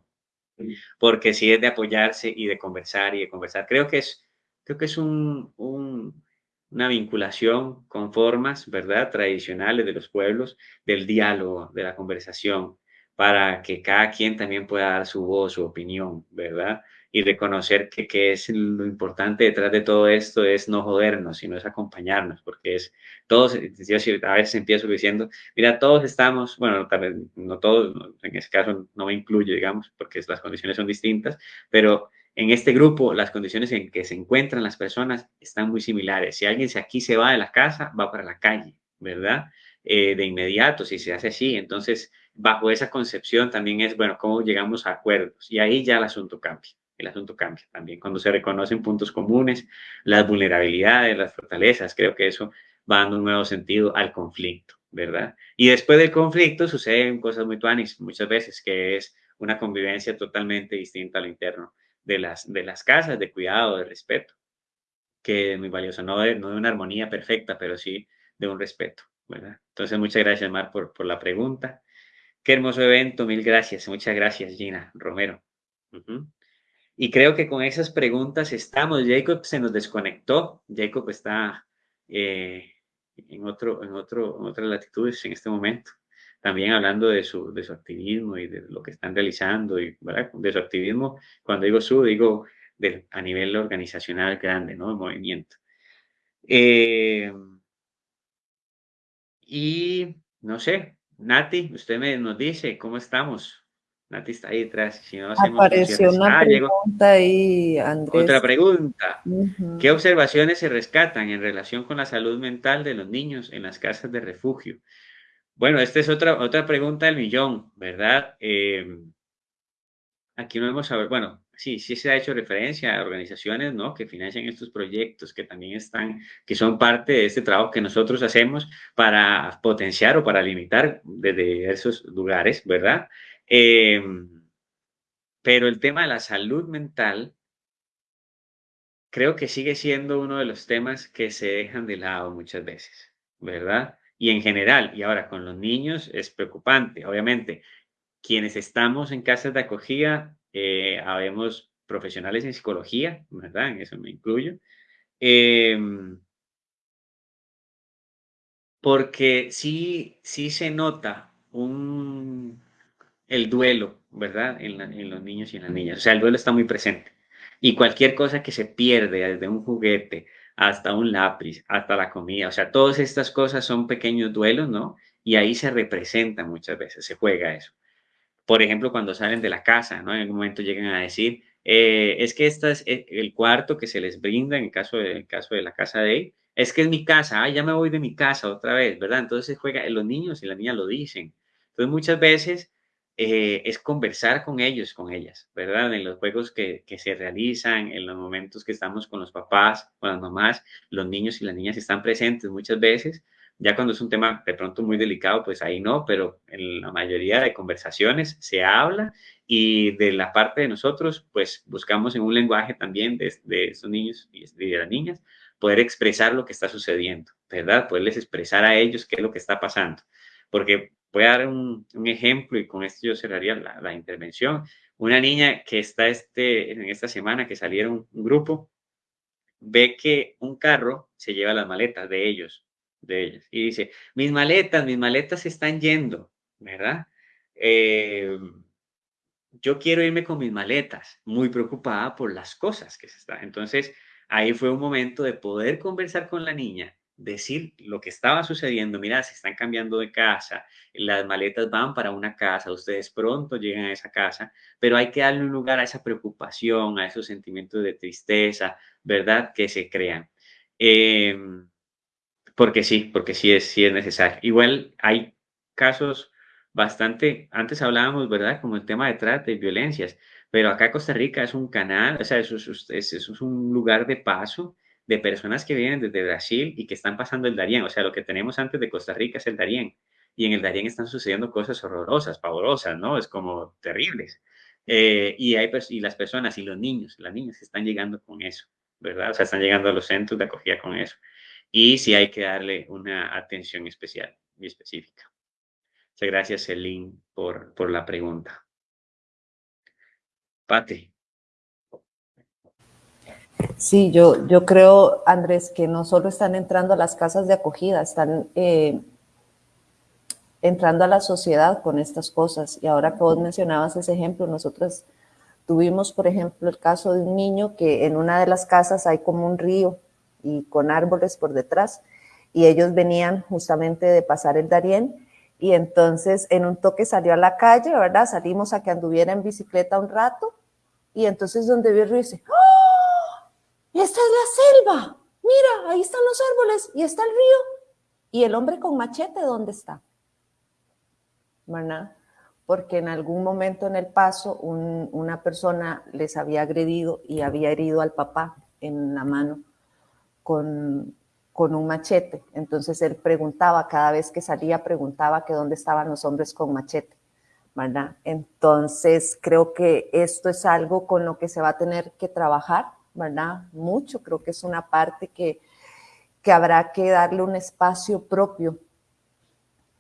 Porque sí es de apoyarse y de conversar y de conversar. Creo que es, creo que es un, un una vinculación con formas, ¿verdad?, tradicionales de los pueblos, del diálogo, de la conversación, para que cada quien también pueda dar su voz, su opinión, ¿verdad? y reconocer que, que, es lo importante detrás de todo esto es no jodernos, sino es acompañarnos, porque es todos, yo a veces empiezo diciendo, mira, todos estamos, bueno, tal vez no todos, en ese caso no me incluyo, digamos, porque las condiciones son distintas, pero en este grupo las condiciones en que se encuentran las personas están muy similares. Si alguien se aquí se va de la casa, va para la calle, ¿verdad? Eh, de inmediato, si se hace así, entonces bajo esa concepción también es, bueno, cómo llegamos a acuerdos y ahí ya el asunto cambia el asunto cambia también. Cuando se reconocen puntos comunes, las vulnerabilidades, las fortalezas, creo que eso va dando un nuevo sentido al conflicto, ¿verdad? Y después del conflicto suceden cosas muy tuanis muchas veces, que es una convivencia totalmente distinta a lo interno de las, de las casas, de cuidado, de respeto, que muy valioso, no de, no de una armonía perfecta, pero sí de un respeto, ¿verdad? Entonces, muchas gracias, Mar, por, por la pregunta. Qué hermoso evento, mil gracias. Muchas gracias, Gina Romero. Y creo que con esas preguntas estamos. Jacob se nos desconectó. Jacob está eh, en, otro, en, otro, en otras latitudes en este momento. También hablando de su, de su activismo y de lo que están realizando. Y, De su activismo, cuando digo su, digo a nivel organizacional grande, ¿no? El movimiento. Eh, y no sé, Nati, usted me, nos dice cómo estamos. Nati está ahí detrás. Si no Apareció una ah, pregunta ahí, Andrés. Otra pregunta. ¿Qué observaciones se rescatan en relación con la salud mental de los niños en las casas de refugio? Bueno, esta es otra, otra pregunta del millón, ¿verdad? Eh, aquí no hemos saber, bueno, sí, sí se ha hecho referencia a organizaciones, ¿no? Que financian estos proyectos, que también están, que son parte de este trabajo que nosotros hacemos para potenciar o para limitar desde esos lugares, ¿verdad? Em, pero el tema de la salud mental creo que sigue siendo uno de los temas que se dejan de lado muchas veces, ¿verdad? Y en general, y ahora con los niños es preocupante, obviamente. Quienes estamos en casas de acogida, eh, habemos profesionales en psicología, ¿verdad? En eso me incluyo. Em, porque sí, sí se nota un el duelo, ¿verdad? En, los niños y en las niñas. O sea, el duelo está muy presente. Y cualquier cosa que se pierde, desde un juguete hasta un lápiz, hasta la comida, o sea, todas estas cosas son pequeños duelos, ¿no? Y ahí se representa muchas veces, se juega eso. Por ejemplo, cuando salen de la casa, ¿no? En algún momento llegan a decir, eh, es que este es el cuarto que se les brinda en el caso de, caso de la casa de él, es que es mi casa, ah, ya me voy de mi casa otra vez, ¿verdad? Entonces juega, los niños y las niñas lo dicen. Entonces muchas veces eh, es conversar con ellos, con ellas, ¿verdad? En los juegos que, que, se realizan, en los momentos que estamos con los papás, con las mamás, los niños y las niñas están presentes muchas veces. Ya cuando es un tema de pronto muy delicado, pues ahí no, pero en la mayoría de conversaciones se habla y de la parte de nosotros, pues buscamos en un lenguaje también de, de esos niños y de las niñas poder expresar lo que está sucediendo, ¿verdad? Poderles expresar a ellos qué es lo que está pasando. Porque Voy a dar un, ejemplo y con esto yo cerraría la, intervención. Una niña que está este, en esta semana que salieron un grupo, ve que un carro se lleva las maletas de ellos, de ellos, y dice, mis maletas, mis maletas se están yendo, ¿verdad? Eh, yo quiero irme con mis maletas, muy preocupada por las cosas que se están. Entonces, ahí fue un momento de poder conversar con la niña decir lo que estaba sucediendo, mira, se están cambiando de casa, las maletas van para una casa, ustedes pronto llegan a esa casa, pero hay que darle un lugar a esa preocupación, a esos sentimientos de tristeza, ¿verdad? Que se crean. Em, porque sí, porque sí es, sí es necesario. Igual hay casos bastante, antes hablábamos, ¿verdad? Como el tema de trata y violencias, pero acá Costa Rica es un canal, o sea, eso es un lugar de paso de personas que vienen desde Brasil y que están pasando el Darién. O sea, lo que tenemos antes de Costa Rica es el Darién. Y en el Darién están sucediendo cosas horrorosas, pavorosas, ¿no? Es como terribles. Eh, y, hay, y las personas y los niños, las niñas están llegando con eso, ¿verdad? O sea, están llegando a los centros de acogida con eso. Y sí hay que darle una atención especial y específica. Muchas gracias, Celine, por, por la pregunta. Pati. Sí, yo, yo creo, Andrés, que no solo están entrando a las casas de acogida, están, eh, entrando a la sociedad con estas cosas. Y ahora que vos mencionabas ese ejemplo, nosotros tuvimos, por ejemplo, el caso de un niño que en una de las casas hay como un río y con árboles por detrás, y ellos venían justamente de pasar el Darién, y entonces en un toque salió a la calle, ¿verdad? Salimos a que anduviera en bicicleta un rato, y entonces donde vio el río dice, ¡Oh! ¡Esta es la selva! Mira, ahí están los árboles y está el río. ¿Y el hombre con machete dónde está? ¿verdad? Porque en algún momento en el paso una persona les había agredido y había herido al papá en la mano con, con un machete. Entonces él preguntaba, cada vez que salía, preguntaba que dónde estaban los hombres con machete. ¿verdad? Entonces creo que esto es algo con lo que se va a tener que trabajar, ¿verdad? Mucho, creo que es una parte que, que habrá que darle un espacio propio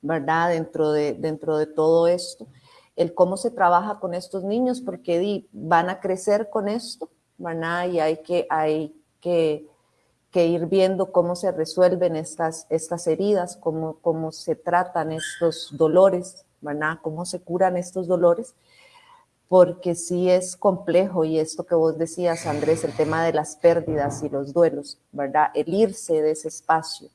¿verdad? Dentro de, dentro de todo esto, el cómo se trabaja con estos niños, porque van a crecer con esto, ¿verdad? Y hay que, hay que, ir viendo cómo se resuelven estas, estas heridas, cómo, cómo se tratan estos dolores, ¿verdad? Cómo se curan estos dolores, porque sí es complejo y esto que vos decías, Andrés, el tema de las pérdidas y los duelos, ¿verdad? El irse de ese espacio,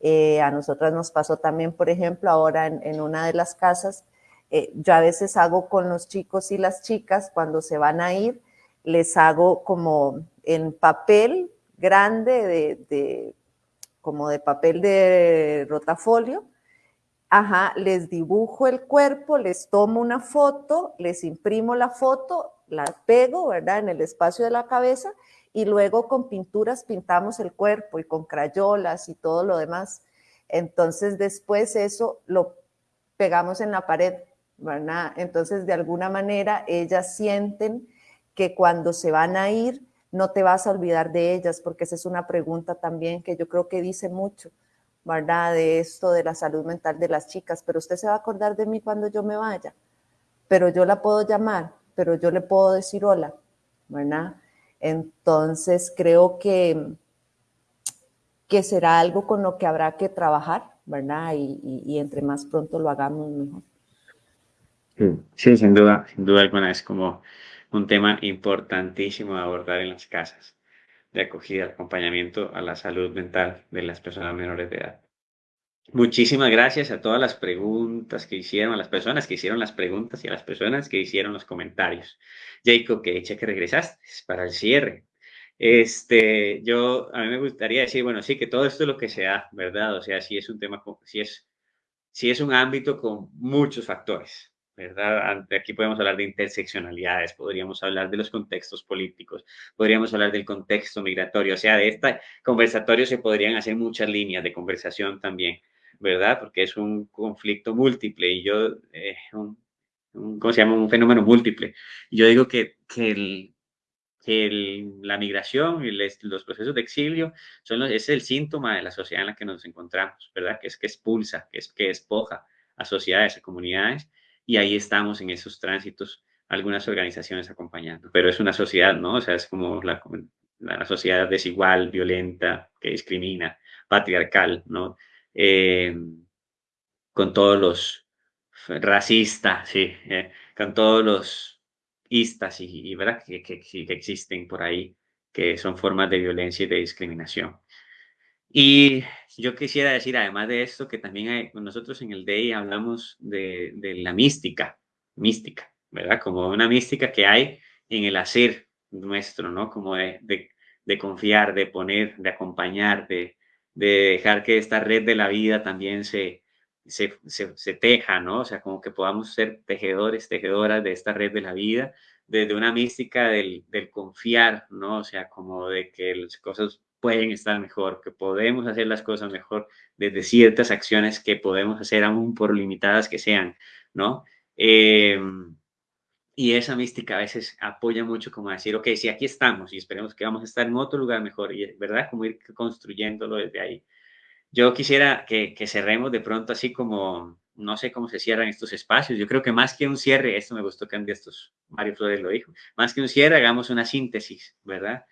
eh, a nosotras nos pasó también, por ejemplo, ahora en, una de las casas, eh, yo a veces hago con los chicos y las chicas, cuando se van a ir, les hago como en papel grande, de, como de papel de rotafolio, ajá, les dibujo el cuerpo, les tomo una foto, les imprimo la foto, la pego, ¿verdad?, en el espacio de la cabeza y luego con pinturas pintamos el cuerpo y con crayolas y todo lo demás. Entonces después eso lo pegamos en la pared, ¿verdad? Entonces de alguna manera ellas sienten que cuando se van a ir no te vas a olvidar de ellas, porque esa es una pregunta también que yo creo que dice mucho, ¿verdad? De esto de la salud mental de las chicas, pero usted se va a acordar de mí cuando yo me vaya, pero yo la puedo llamar, pero yo le puedo decir hola, ¿verdad? Entonces, creo que, que será algo con lo que habrá que trabajar, ¿verdad? Y, entre más pronto lo hagamos, mejor. Sí, sin duda, sin duda alguna es como un tema importantísimo de abordar en las casas de acogida, acompañamiento a la salud mental de las personas menores de edad. Muchísimas gracias a todas las preguntas que hicieron, a las personas que hicieron las preguntas y a las personas que hicieron los comentarios. Jacob, que eche que regresaste para el cierre. Este, yo, a mí me gustaría decir, bueno, sí, que todo esto es lo que se da, ¿verdad? O sea, sí es un tema, sí es, sí es un ámbito con muchos factores, ¿verdad? Aquí podemos hablar de interseccionalidades, podríamos hablar de los contextos políticos, podríamos hablar del contexto migratorio, o sea, de este conversatorio se podrían hacer muchas líneas de conversación también. ¿verdad? Porque es un conflicto múltiple y yo, eh, un, ¿cómo se llama? Un fenómeno múltiple. Yo digo que, que, el, que la migración y los procesos de exilio son es el síntoma de la sociedad en la que nos encontramos, ¿verdad? Que es que expulsa, que es que despoja a sociedades, a comunidades, y ahí estamos en esos tránsitos, algunas organizaciones acompañando, pero es una sociedad, ¿no? O sea, es como la, la sociedad desigual, violenta, que discrimina, patriarcal, ¿no? Eh, con todos los racistas, sí, eh, con todos los istas y, ¿verdad? Que, que, que, existen por ahí, que son formas de violencia y de discriminación. Y yo quisiera decir, además de esto, que también hay, nosotros en el DEI hablamos de, de la mística, mística, ¿verdad? Como una mística que hay en el hacer nuestro, ¿no? Como de, de, confiar, de poner, de acompañar, de, de dejar que esta red de la vida también se, se, se, teja, ¿no? O sea, como que podamos ser tejedores, tejedoras de esta red de la vida, desde una mística del, del confiar, ¿no? O sea, como de que las cosas pueden estar mejor, que podemos hacer las cosas mejor desde ciertas acciones que podemos hacer aún por limitadas que sean, ¿no? Eh, y esa mística a veces apoya mucho como decir, ok, si aquí estamos y esperemos que vamos a estar en otro lugar mejor, y ¿verdad? Como ir construyéndolo desde ahí. Yo quisiera que, que cerremos de pronto así como, no sé cómo se cierran estos espacios. Yo creo que más que un cierre, esto me gustó que estos, Mario Flores lo dijo, más que un cierre, hagamos una síntesis, ¿verdad?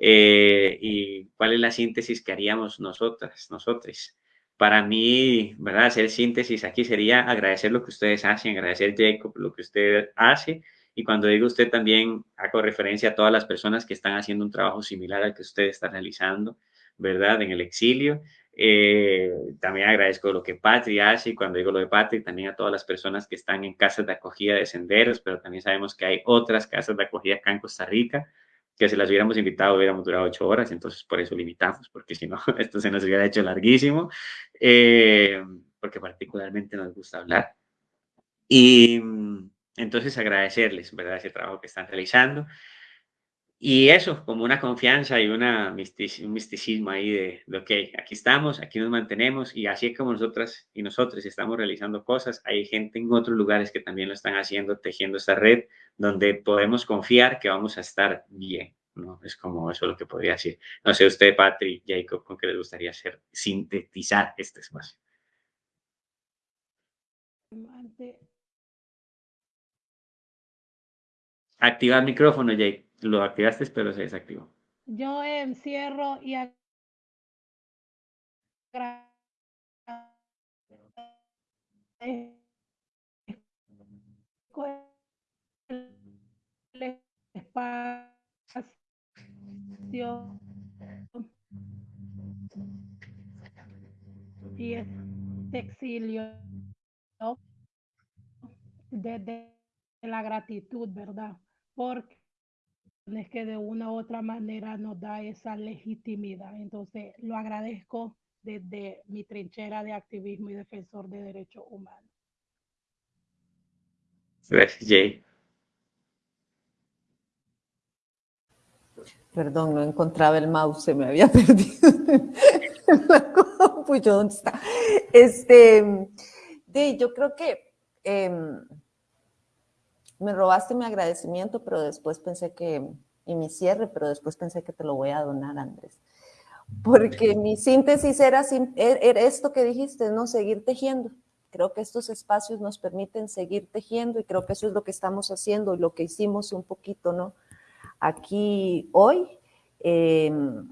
Eh, ¿Y cuál es la síntesis que haríamos nosotras, nosotros? para mí, ¿verdad? Hacer síntesis aquí sería agradecer lo que ustedes hacen, agradecer Jacob lo que usted hace. Y cuando digo usted también hago referencia a todas las personas que están haciendo un trabajo similar al que usted está realizando, ¿verdad? En el exilio. Eh, también agradezco lo que Patri hace y cuando digo lo de Patri, también a todas las personas que están en casas de acogida de senderos, pero también sabemos que hay otras casas de acogida acá en Costa Rica que si las hubiéramos invitado hubiéramos durado ocho horas, entonces por eso limitamos, porque si no, esto se nos hubiera hecho larguísimo, eh, porque particularmente nos gusta hablar. Y mm, entonces agradecerles, ¿verdad?, ese trabajo que están realizando. Y eso, como una confianza y una un misticismo ahí de, de, ok, aquí estamos, aquí nos mantenemos y así como nosotras y nosotros estamos realizando cosas, hay gente en otros lugares que también lo están haciendo, tejiendo esta red, donde podemos confiar que vamos a estar bien, ¿no? Es como eso lo que podría decir. No sé, usted, Patrick, Jacob, ¿con qué les gustaría hacer, sintetizar este espacio? Activar el micrófono, Jake. Lo activaste, pero se desactivó. Yo encierro y el espacio y este exilio desde la gratitud, ¿verdad? Porque es que de una u otra manera nos da esa legitimidad. Entonces, lo agradezco desde mi trinchera de activismo y defensor de derechos humanos. Gracias, Jay. Perdón, no encontraba el mouse, se me había perdido. pues ¿dónde está? Este, de, yo creo que em, me robaste mi agradecimiento, pero después pensé que, y mi cierre, pero después pensé que te lo voy a donar, Andrés. Porque mi síntesis era, er, era esto que dijiste, ¿no? Seguir tejiendo. Creo que estos espacios nos permiten seguir tejiendo y creo que eso es lo que estamos haciendo y lo que hicimos un poquito, ¿no? Aquí hoy, em,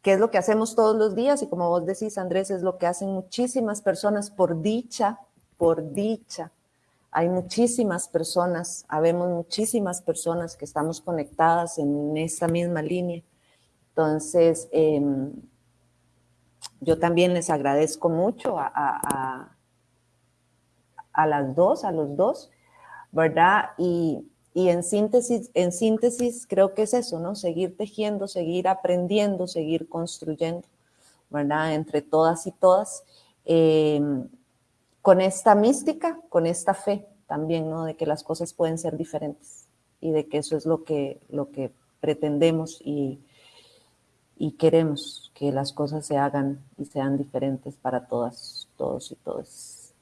que es lo que hacemos todos los días y como vos decís, Andrés, es lo que hacen muchísimas personas por dicha, por dicha, hay muchísimas personas, habemos muchísimas personas que estamos conectadas en esta misma línea. Entonces, em, yo también les agradezco mucho a, a, las dos, a los dos, ¿verdad? Y, y, en, síntesis, en síntesis creo que es eso, ¿no? Seguir tejiendo, seguir aprendiendo, seguir construyendo, ¿verdad? Entre todas y todas. Em, con esta mística, con esta fe también, ¿no? De que las cosas pueden ser diferentes y de que eso es lo que, lo que pretendemos y, y queremos, que las cosas se hagan y sean diferentes para todas, todos y todas.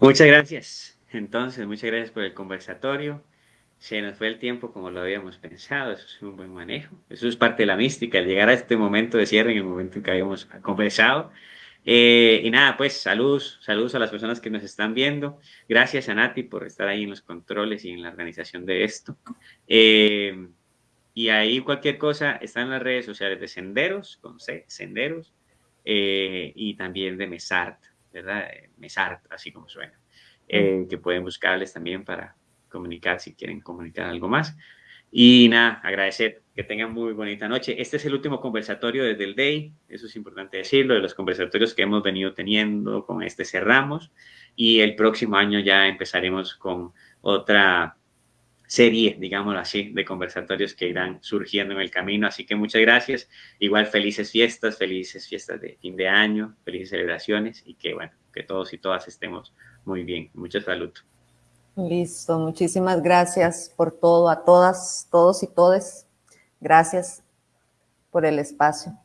Muchas gracias. Entonces, muchas gracias por el conversatorio. Se nos fue el tiempo como lo habíamos pensado, eso es un buen manejo. Eso es parte de la mística, el llegar a este momento de cierre en el momento en que habíamos conversado. Eh, y nada, pues saludos, saludos a las personas que nos están viendo. Gracias a Nati por estar ahí en los controles y en la organización de esto. Eh, y ahí cualquier cosa está en las redes sociales de Senderos, con C, Senderos, eh, y también de Mesart, ¿verdad? Mesart, así como suena. que pueden buscarles también para comunicar si quieren comunicar algo más. Y nada, agradecer que tengan muy bonita noche. Este es el último conversatorio desde el DAY, eso es importante decirlo, de los conversatorios que hemos venido teniendo, con este cerramos y el próximo año ya empezaremos con otra serie, digámoslo así, de conversatorios que irán surgiendo en el camino. Así que muchas gracias. Igual felices fiestas, felices fiestas de fin de año, felices celebraciones y que, bueno, que todos y todas estemos muy bien. Mucha salud. Listo, muchísimas gracias por todo, a todas, todos y todes. Gracias por el espacio.